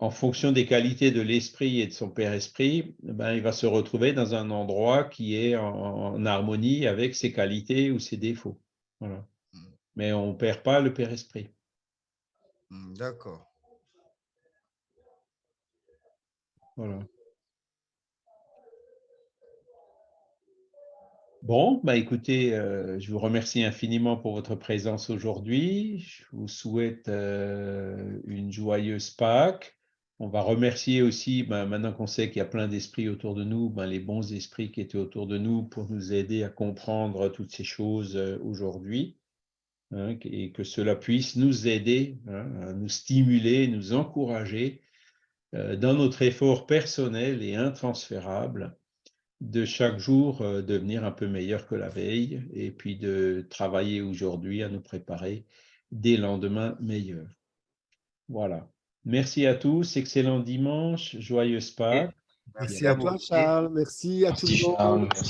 en fonction des qualités de l'esprit et de son père-esprit, ben, il va se retrouver dans un endroit qui est en, en harmonie avec ses qualités ou ses défauts. Voilà. Mm. Mais on ne perd pas le père-esprit. Hmm, D'accord. Voilà. Bon, bah écoutez, euh, je vous remercie infiniment pour votre présence aujourd'hui. Je vous souhaite euh, une joyeuse Pâques. On va remercier aussi, ben, maintenant qu'on sait qu'il y a plein d'esprits autour de nous, ben, les bons esprits qui étaient autour de nous pour nous aider à comprendre toutes ces choses euh, aujourd'hui. hein, et que cela puisse nous aider, hein, nous stimuler, nous encourager dans notre effort personnel et intransférable de chaque jour euh, devenir un peu meilleur que la veille et puis de travailler aujourd'hui à nous préparer des lendemains meilleurs. Voilà. Merci à tous, excellent dimanche, joyeuse Pâques. Merci À toi, Charles. Merci à tout le Merci, monde. Charles. Merci.